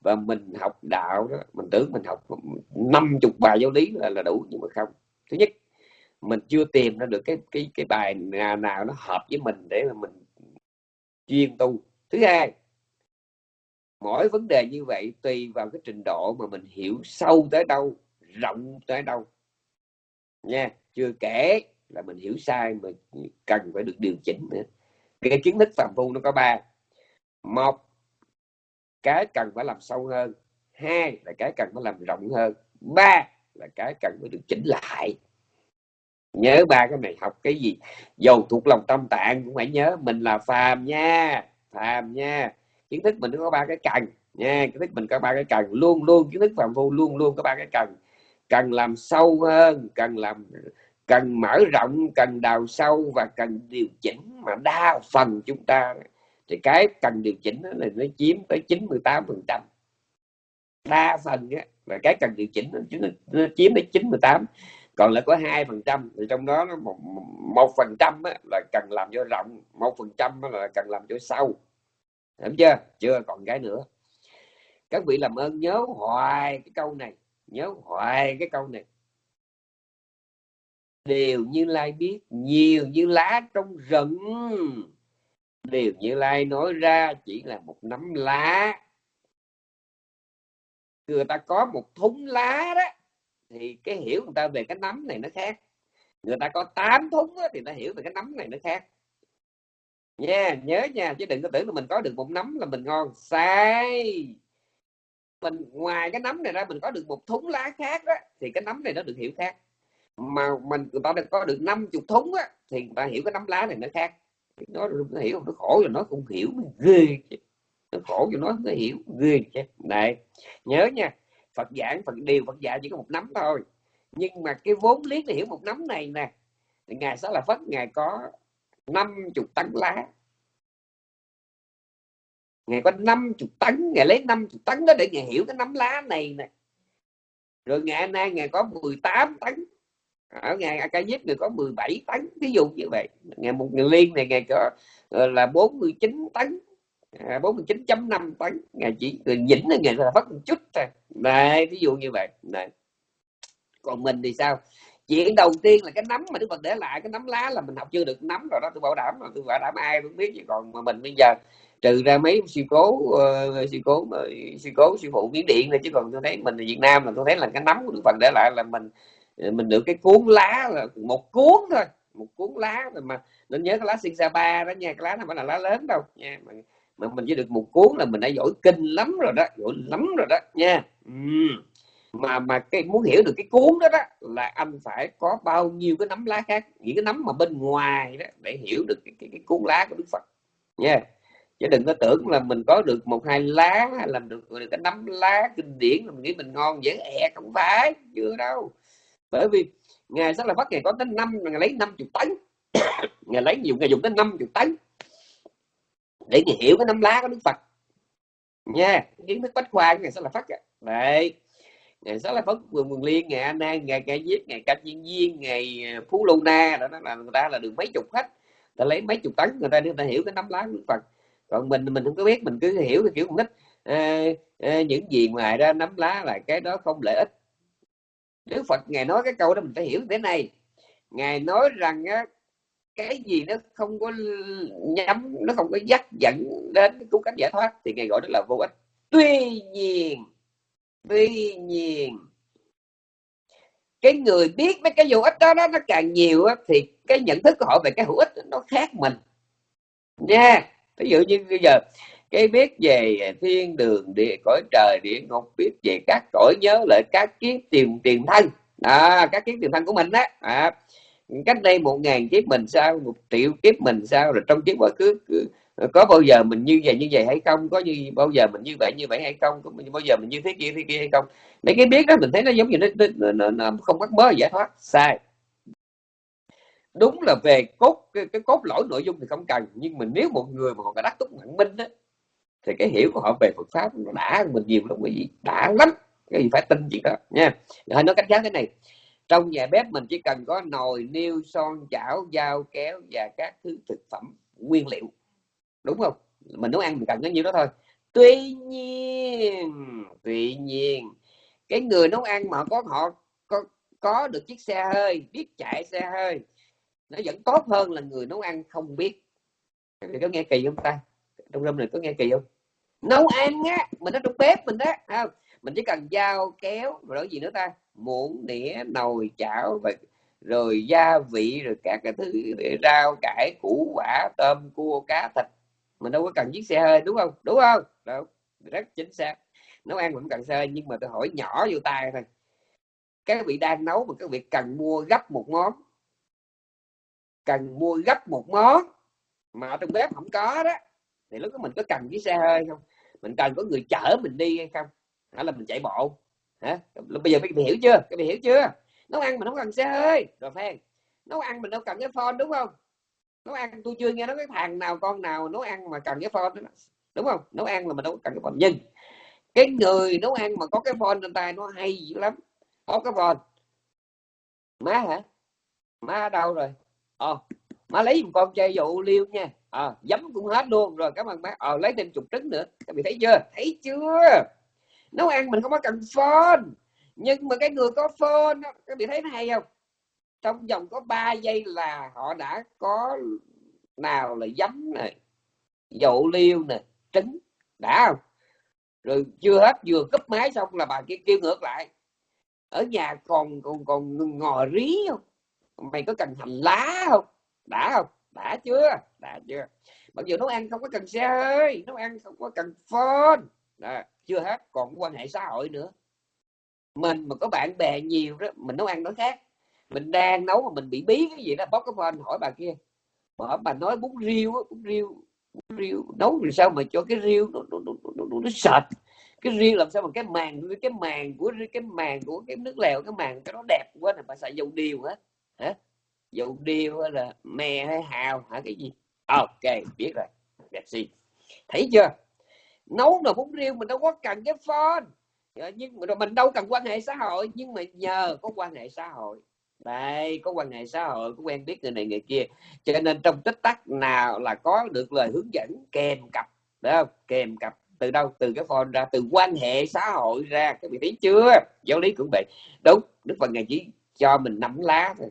Và mình học đạo đó mình tưởng mình học năm chục bài giáo lý là, là đủ nhưng mà không. Thứ nhất mình chưa tìm ra được cái cái cái bài nào nào nó hợp với mình để mà mình chuyên tu. Thứ hai mỗi vấn đề như vậy tùy vào cái trình độ mà mình hiểu sâu tới đâu, rộng tới đâu. Nha, chưa kể là mình hiểu sai mà cần phải được điều chỉnh nữa. Cái kiến thức phạm phu nó có ba. Một, cái cần phải làm sâu hơn. Hai là cái cần phải làm rộng hơn. Ba là cái cần phải được chỉnh lại. Nhớ ba cái này, học cái gì? Dầu thuộc lòng tâm tạng cũng phải nhớ. Mình là phàm nha phàm nha kiến thức mình có ba cái cần nha kiến thức mình có ba cái cần. Luôn luôn kiến thức phạm phu luôn luôn có ba cái cần. Cần làm sâu hơn cần làm cần mở rộng cần đào sâu và cần điều chỉnh mà đa phần chúng ta. Thì cái cần điều chỉnh là nó chiếm tới 98 phần trăm. Đa phần á, là cái cần điều chỉnh nó, nó chiếm tới 98 còn lại có hai phần trăm thì trong đó nó một một phần trăm là cần làm cho rộng một phần trăm là cần làm cho sâu hiểu chưa? Chưa còn cái nữa. Các vị làm ơn nhớ hoài cái câu này. Nhớ hoài cái câu này. Điều như lai biết nhiều như lá trong rừng. Điều như lai nói ra chỉ là một nắm lá. Người ta có một thúng lá đó thì cái hiểu người ta về cái nắm này nó khác. Người ta có 8 thúng đó, thì ta hiểu về cái nắm này nó khác nha nhớ nha chứ đừng có tưởng là mình có được một nấm là mình ngon. Sai. Mình ngoài cái nấm này ra mình có được một thúng lá khác đó thì cái nấm này nó được hiểu khác. Mà mình người ta có được 50 thúng á thì người ta hiểu cái nấm lá này nó khác. Nó, nó hiểu nó khổ rồi nó cũng hiểu ghê nó khổ cho nó nó hiểu ghê chứ. Này nhớ nha Phật giảng Phật điều Phật dạy chỉ có một nấm thôi. Nhưng mà cái vốn liếng để hiểu một nấm này nè ngài sẽ là phất ngài có 50 tấn lá. Ngài có 50 tấn, ngài lấy 50 tấn đó để ngài hiểu cái nấm lá này nè. Rồi ngày nay ngài có 18 tấn, ở ngày A Diếp người có 17 tấn, ví dụ như vậy. Ngày một ngày liên này ngày có là 49 tấn à, 49.5 tấn. Ngày chỉ người nhỉnh là ngày là phát một chút thôi. Này ví dụ như vậy. Này, còn mình thì sao? Chuyện đầu tiên là cái nấm mà đức phật để lại cái nấm lá là mình học chưa được nấm rồi đó tôi bảo đảm mà tôi bảo đảm ai cũng biết chứ. Còn mà mình bây giờ trừ ra mấy sự cố ờ, uh, sự cố uh, sự cố sư phụ biến điện này chứ còn tôi thấy mình ở việt nam là tôi thấy là cái nấm của đức phật để lại là mình ờ, mình được cái cuốn lá là một cuốn thôi một cuốn lá rồi mà nên nhớ cái lá sinh sa ba đó nha cái lá nó phải là lá lớn đâu nha mà, mà mình chỉ được một cuốn là mình đã giỏi kinh lắm rồi đó giỏi lắm rồi đó nha. Uhm mà mà cái muốn hiểu được cái cuốn đó đó là anh phải có bao nhiêu cái nấm lá khác những cái nấm mà bên ngoài đó để hiểu được cái, cái, cái cuốn lá của Đức Phật. Nha. Yeah. chứ đừng có tưởng là mình có được một hai lá hay làm được, được cái nấm lá kinh điển là mình nghĩ mình ngon dễ ẹ không phải chưa đâu. Bởi vì ngài rất là bắt ngày có tới năm ngày lấy 50 tấn. Ngày lấy nhiều ngày dùng tới 50 tấn để hiểu cái nấm lá của Đức Phật. Nha. Yeah. kiến thức bách khoa ngày sẽ là phát đấy ngày sáu là phấn vườn vườn liên ngày an an ngày ca diếp ngày ca chiên viên ngày ờ, phú lô na đó là người ta là được mấy chục khách. Ta lấy mấy chục tấn người ta người ta hiểu cái nắm lá của phật. Còn mình mình không có biết mình cứ hiểu cái kiểu không thích. À, à, những gì ngoài ra nắm lá là cái đó không lợi ích. Đức Phật ngài nói cái câu đó mình phải hiểu thế này. Ngài nói rằng á, cái gì nó không có nhắm nó không có dắt dẫn đến cái cứu cánh giải thoát thì ngài gọi đó là vô ích. Tuy nhiên tuy nhiên cái người biết mấy cái hữu ích đó, đó nó càng nhiều á, thì cái nhận thức của họ về cái hữu ích nó khác mình. Nha yeah. ví dụ như bây giờ cái biết về thiên đường địa cõi trời địa ngục biết về các cõi nhớ lại các kiếp tiền tiền thân. À, các kiếp tiền thân của mình đó. À, cách đây một ngàn kiếp mình sao một triệu kiếp mình sao rồi trong kiếp quá khứ có bao giờ mình như vậy như vậy hay không? Có như bao giờ mình như vậy như vậy hay không? Có bao giờ mình như thế kia thế kia hay không? Mấy cái biết đó mình thấy nó giống như nó, nó, nó, nó không bắt mới giải thoát. Sai. Đúng là về cốt cái, cái cốt lỗi nội dung thì không cần nhưng mình nếu một người mà còn có đắc túc mạnh minh đó, thì cái hiểu của họ về Phật pháp nó đã mình nhiều lắm quý vị đã lắm cái gì phải tin chuyện đó nha. Hãy nói cách khác thế này trong nhà bếp mình chỉ cần có nồi niêu son chảo dao kéo và các thứ thực phẩm nguyên liệu đúng không? Mình nấu ăn mình cần nó nhiêu đó thôi. Tuy nhiên tuy nhiên, cái người nấu ăn mà có họ, có có được chiếc xe hơi, biết chạy xe hơi, nó vẫn tốt hơn là người nấu ăn không biết. Có nghe kỳ không ta? Trong râm này có nghe kỳ không? Nấu ăn á, mình ở trong bếp mình đó không? Mình chỉ cần dao kéo rồi đó gì nữa ta? Muỗng đĩa nồi, chảo và rồi gia vị, rồi các cái thứ, rau, cải, củ, quả, tôm, cua, cá, thịt mình đâu có cần chiếc xe hơi, đúng không? Đúng không? Đâu, rất chính xác. Nấu ăn cũng cần xe hơi, nhưng mà tôi hỏi nhỏ vô tay thôi. Các vị đang nấu mà các vị cần mua gấp một món. Cần mua gấp một món mà ở trong bếp không có đó, thì lúc đó mình có cần chiếc xe hơi không? Mình cần có người chở mình đi hay không? Hay là mình chạy bộ. Hả? Bây giờ các vị hiểu chưa? Các vị hiểu chưa? Nấu ăn mình không cần xe hơi. Rồi phen nấu ăn mình đâu cần cái phone, đúng không? Nấu ăn tôi chưa nghe nói cái thằng nào con nào nấu ăn mà cần cái phone đó. đúng không? Nấu ăn là mình đâu cần cái phone. Nhưng cái người nấu ăn mà có cái phone trên tay nó hay dữ lắm. Có cái phone. Má hả? Má ở đâu rồi? Ờ má lấy một con chai dụ liêu nha. À, giấm cũng hết luôn. Rồi cảm ơn má. Ờ lấy thêm chục trứng nữa. Các vị thấy chưa? Thấy chưa? Nấu ăn mình không có cần phone. Nhưng mà cái người có phone các vị thấy nó hay không? Trong vòng có 3 giây là họ đã có nào là giấm này dậu liêu nè, trứng, đã không? Rồi chưa hết, vừa cấp máy xong là bà kia kêu ngược lại. Ở nhà còn còn còn ngò rí không? Mày có cần hành lá không? Đã không? Đã chưa? Đã chưa. Mặc dù nấu ăn không có cần xe hơi nấu ăn không có cần phone. Đó. chưa hết, còn quan hệ xã hội nữa. Mình mà có bạn bè nhiều đó, mình nấu ăn nó khác mình đang nấu mà mình bị bí cái gì đó bóc cái phone hỏi bà kia. Mà bà nói bún riêu bún riêu bún riêu nấu làm sao mà cho cái riêu nó nó, nó, nó, nó, nó sệt. Cái riêu làm sao mà cái màng cái màng của cái màng của cái nước lèo cái màng cái nó đẹp quá này bà xài dầu điều hả? Hả? Dầu điều hay là mè hay hào hả cái gì? Ok biết rồi đẹp gì thấy chưa? Nấu nồi bún riêu mình đâu có cần cái phone. Ờ, nhưng mà mình đâu cần quan hệ xã hội nhưng mà nhờ có quan hệ xã hội đây, có quan hệ xã hội, có quen biết người này người kia. Cho nên trong tích tắc nào là có được lời hướng dẫn, kèm cặp đó không? kèm cặp từ đâu? Từ cái phone ra, từ quan hệ xã hội ra. Các vị thấy chưa? Giáo lý cũng vậy. Đúng, đức phật ngài chỉ cho mình nắm lá thôi.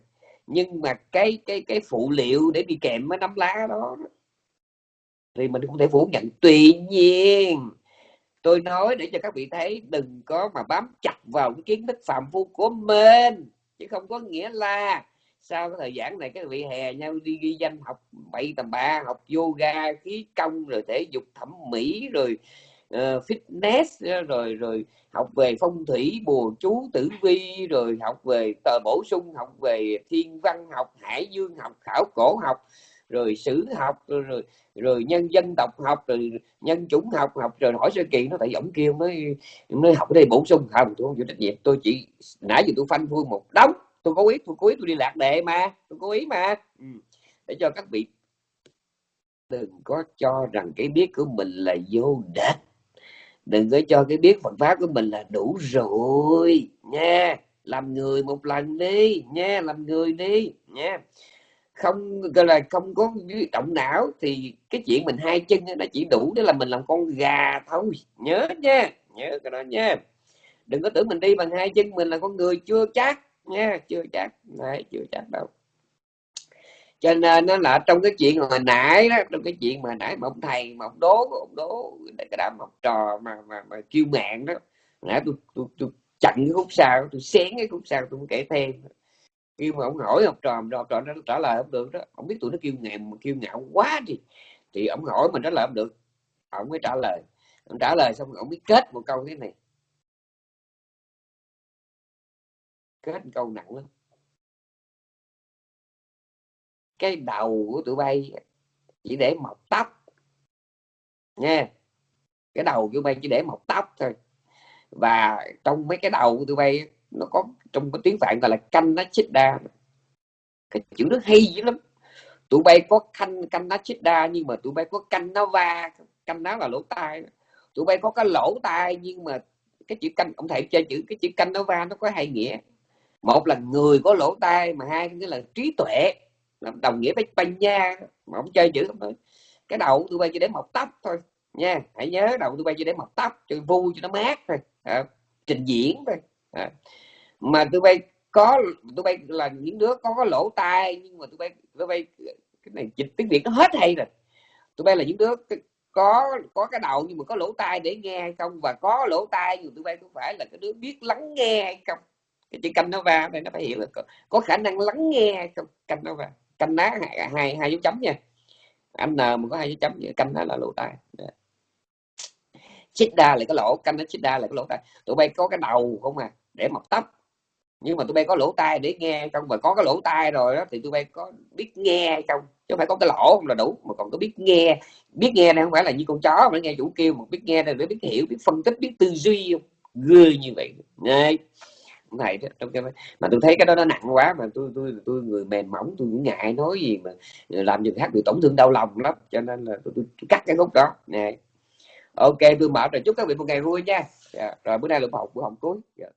Nhưng mà cái cái cái phụ liệu để đi kèm với nắm lá đó, thì mình không thể phủ nhận. Tuy nhiên, tôi nói để cho các vị thấy, đừng có mà bám chặt vào cái kiến thức phạm phu của mình chứ không có nghĩa là sau cái thời gian này các vị hè nhau đi ghi danh học bảy tầm ba học yoga khí công rồi thể dục thẩm mỹ rồi uh, fitness ờ, rồi rồi học về phong thủy bùa chú tử vi rồi học về tờ bổ sung học về thiên văn học hải dương học khảo cổ học rồi sử học rồi, rồi rồi nhân dân tộc học rồi nhân chủng học học rồi hỏi sơ kỳ nó tại ổng kêu mới mới học ở đây bổ sung. Không tôi không chịu trách nhiệm. Tôi chỉ nãy giờ tôi phanh phui một đống. Tôi có ý tôi cố ý tôi đi lạc đề mà tôi cố ý mà. Ừ. để cho các vị đừng có cho rằng cái biết của mình là vô địch. Đừng có cho cái biết Phật pháp của mình là đủ rồi nha. Làm người một lần đi nha làm người đi nha không gọi là không có động não thì cái chuyện mình hai chân nó chỉ đủ để là mình làm con gà thôi. Nhớ nha nhớ cái đó nha. Đừng có tưởng mình đi bằng hai chân mình là con người chưa chắc nha chưa chắc. Này chưa chắc đâu. Cho nên nó là trong cái chuyện hồi nãy đó trong cái chuyện mà nãy mà ông thầy mà ông đố ông đố cái đám học trò mà mà, mà kêu mạng đó nãy tôi tôi, tôi chặn cái khúc sau tôi xén cái khúc sau tôi kể thêm khi mà ông hỏi học trò học trò nó trả lời không được đó. Ông biết tụi nó kêu ngèm, kêu ngạo quá thì thì ông hỏi mình trả lời không được. Ông mới trả lời. Ông trả lời xong ông mới kết một câu thế này. Kết một câu nặng lắm. Cái đầu của tụi bay chỉ để mọc tóc. Nha. Cái đầu của tụi bay chỉ để mọc tóc thôi. Và trong mấy cái đầu của tụi bay nó có trong cái tiếng phạn gọi là canh nó chích đa. Cái chữ nó hay dữ lắm. Tụi bay có canh canh nó chích đa nhưng mà tụi bay có canh nó va canh nó là lỗ tai. Tụi bay có cái lỗ tai nhưng mà cái chữ canh ông thầy chơi chữ cái chữ canh nó va nó có hai nghĩa. Một là người có lỗ tai mà hai nghĩa là trí tuệ. Đồng nghĩa với banh nha mà ông chơi chữ không thôi cái đầu tụi bay chỉ để mọc tóc thôi nha. Hãy nhớ đầu tụi bay chỉ để mọc tóc cho vui cho nó mát thôi. À, trình diễn thôi à. mà tụi bay có tụi bay là những đứa có có lỗ tai nhưng mà tụi bay tụi bay cái này dịch tiếng việt nó hết hay rồi. Tụi bay là những đứa có có cái đầu nhưng mà có lỗ tai để nghe hay không? Và có lỗ tai nhưng tụi bay cũng phải là cái đứa biết lắng nghe hay không? Cái chữ canh nó va đây nó phải hiểu là có, có khả năng lắng nghe hay không? Canh nó va canh ná hai hai, hai dấu chấm nha. Anh n mà có hai dấu chấm canh nó là lỗ tai. Dạ. Chích đa là cái lỗ canh nó chích đa là cái lỗ tai. Tụi bay có cái đầu không à? Để mọc tóc. Nhưng mà tụi bay có lỗ tai để nghe trong và có cái lỗ tai rồi đó thì tụi bay có biết nghe trong chứ không phải có cái lỗ không là đủ mà còn có biết nghe. Biết nghe này không phải là như con chó mà nghe chủ kêu mà biết nghe này để biết hiểu biết phân tích biết tư duy không? Ghê như vậy. Này đó trong cái mà tôi thấy cái đó nó nặng quá mà tôi tôi tôi người mềm mỏng tôi cũng ngại nói gì mà làm người khác bị tổn thương đau lòng lắm cho nên là tôi, tôi, tôi cắt cái khúc đó. Nè ok tôi mở rồi chúc các vị một ngày vui nha. Yeah. rồi bữa nay là học buổi học cuối. Yeah.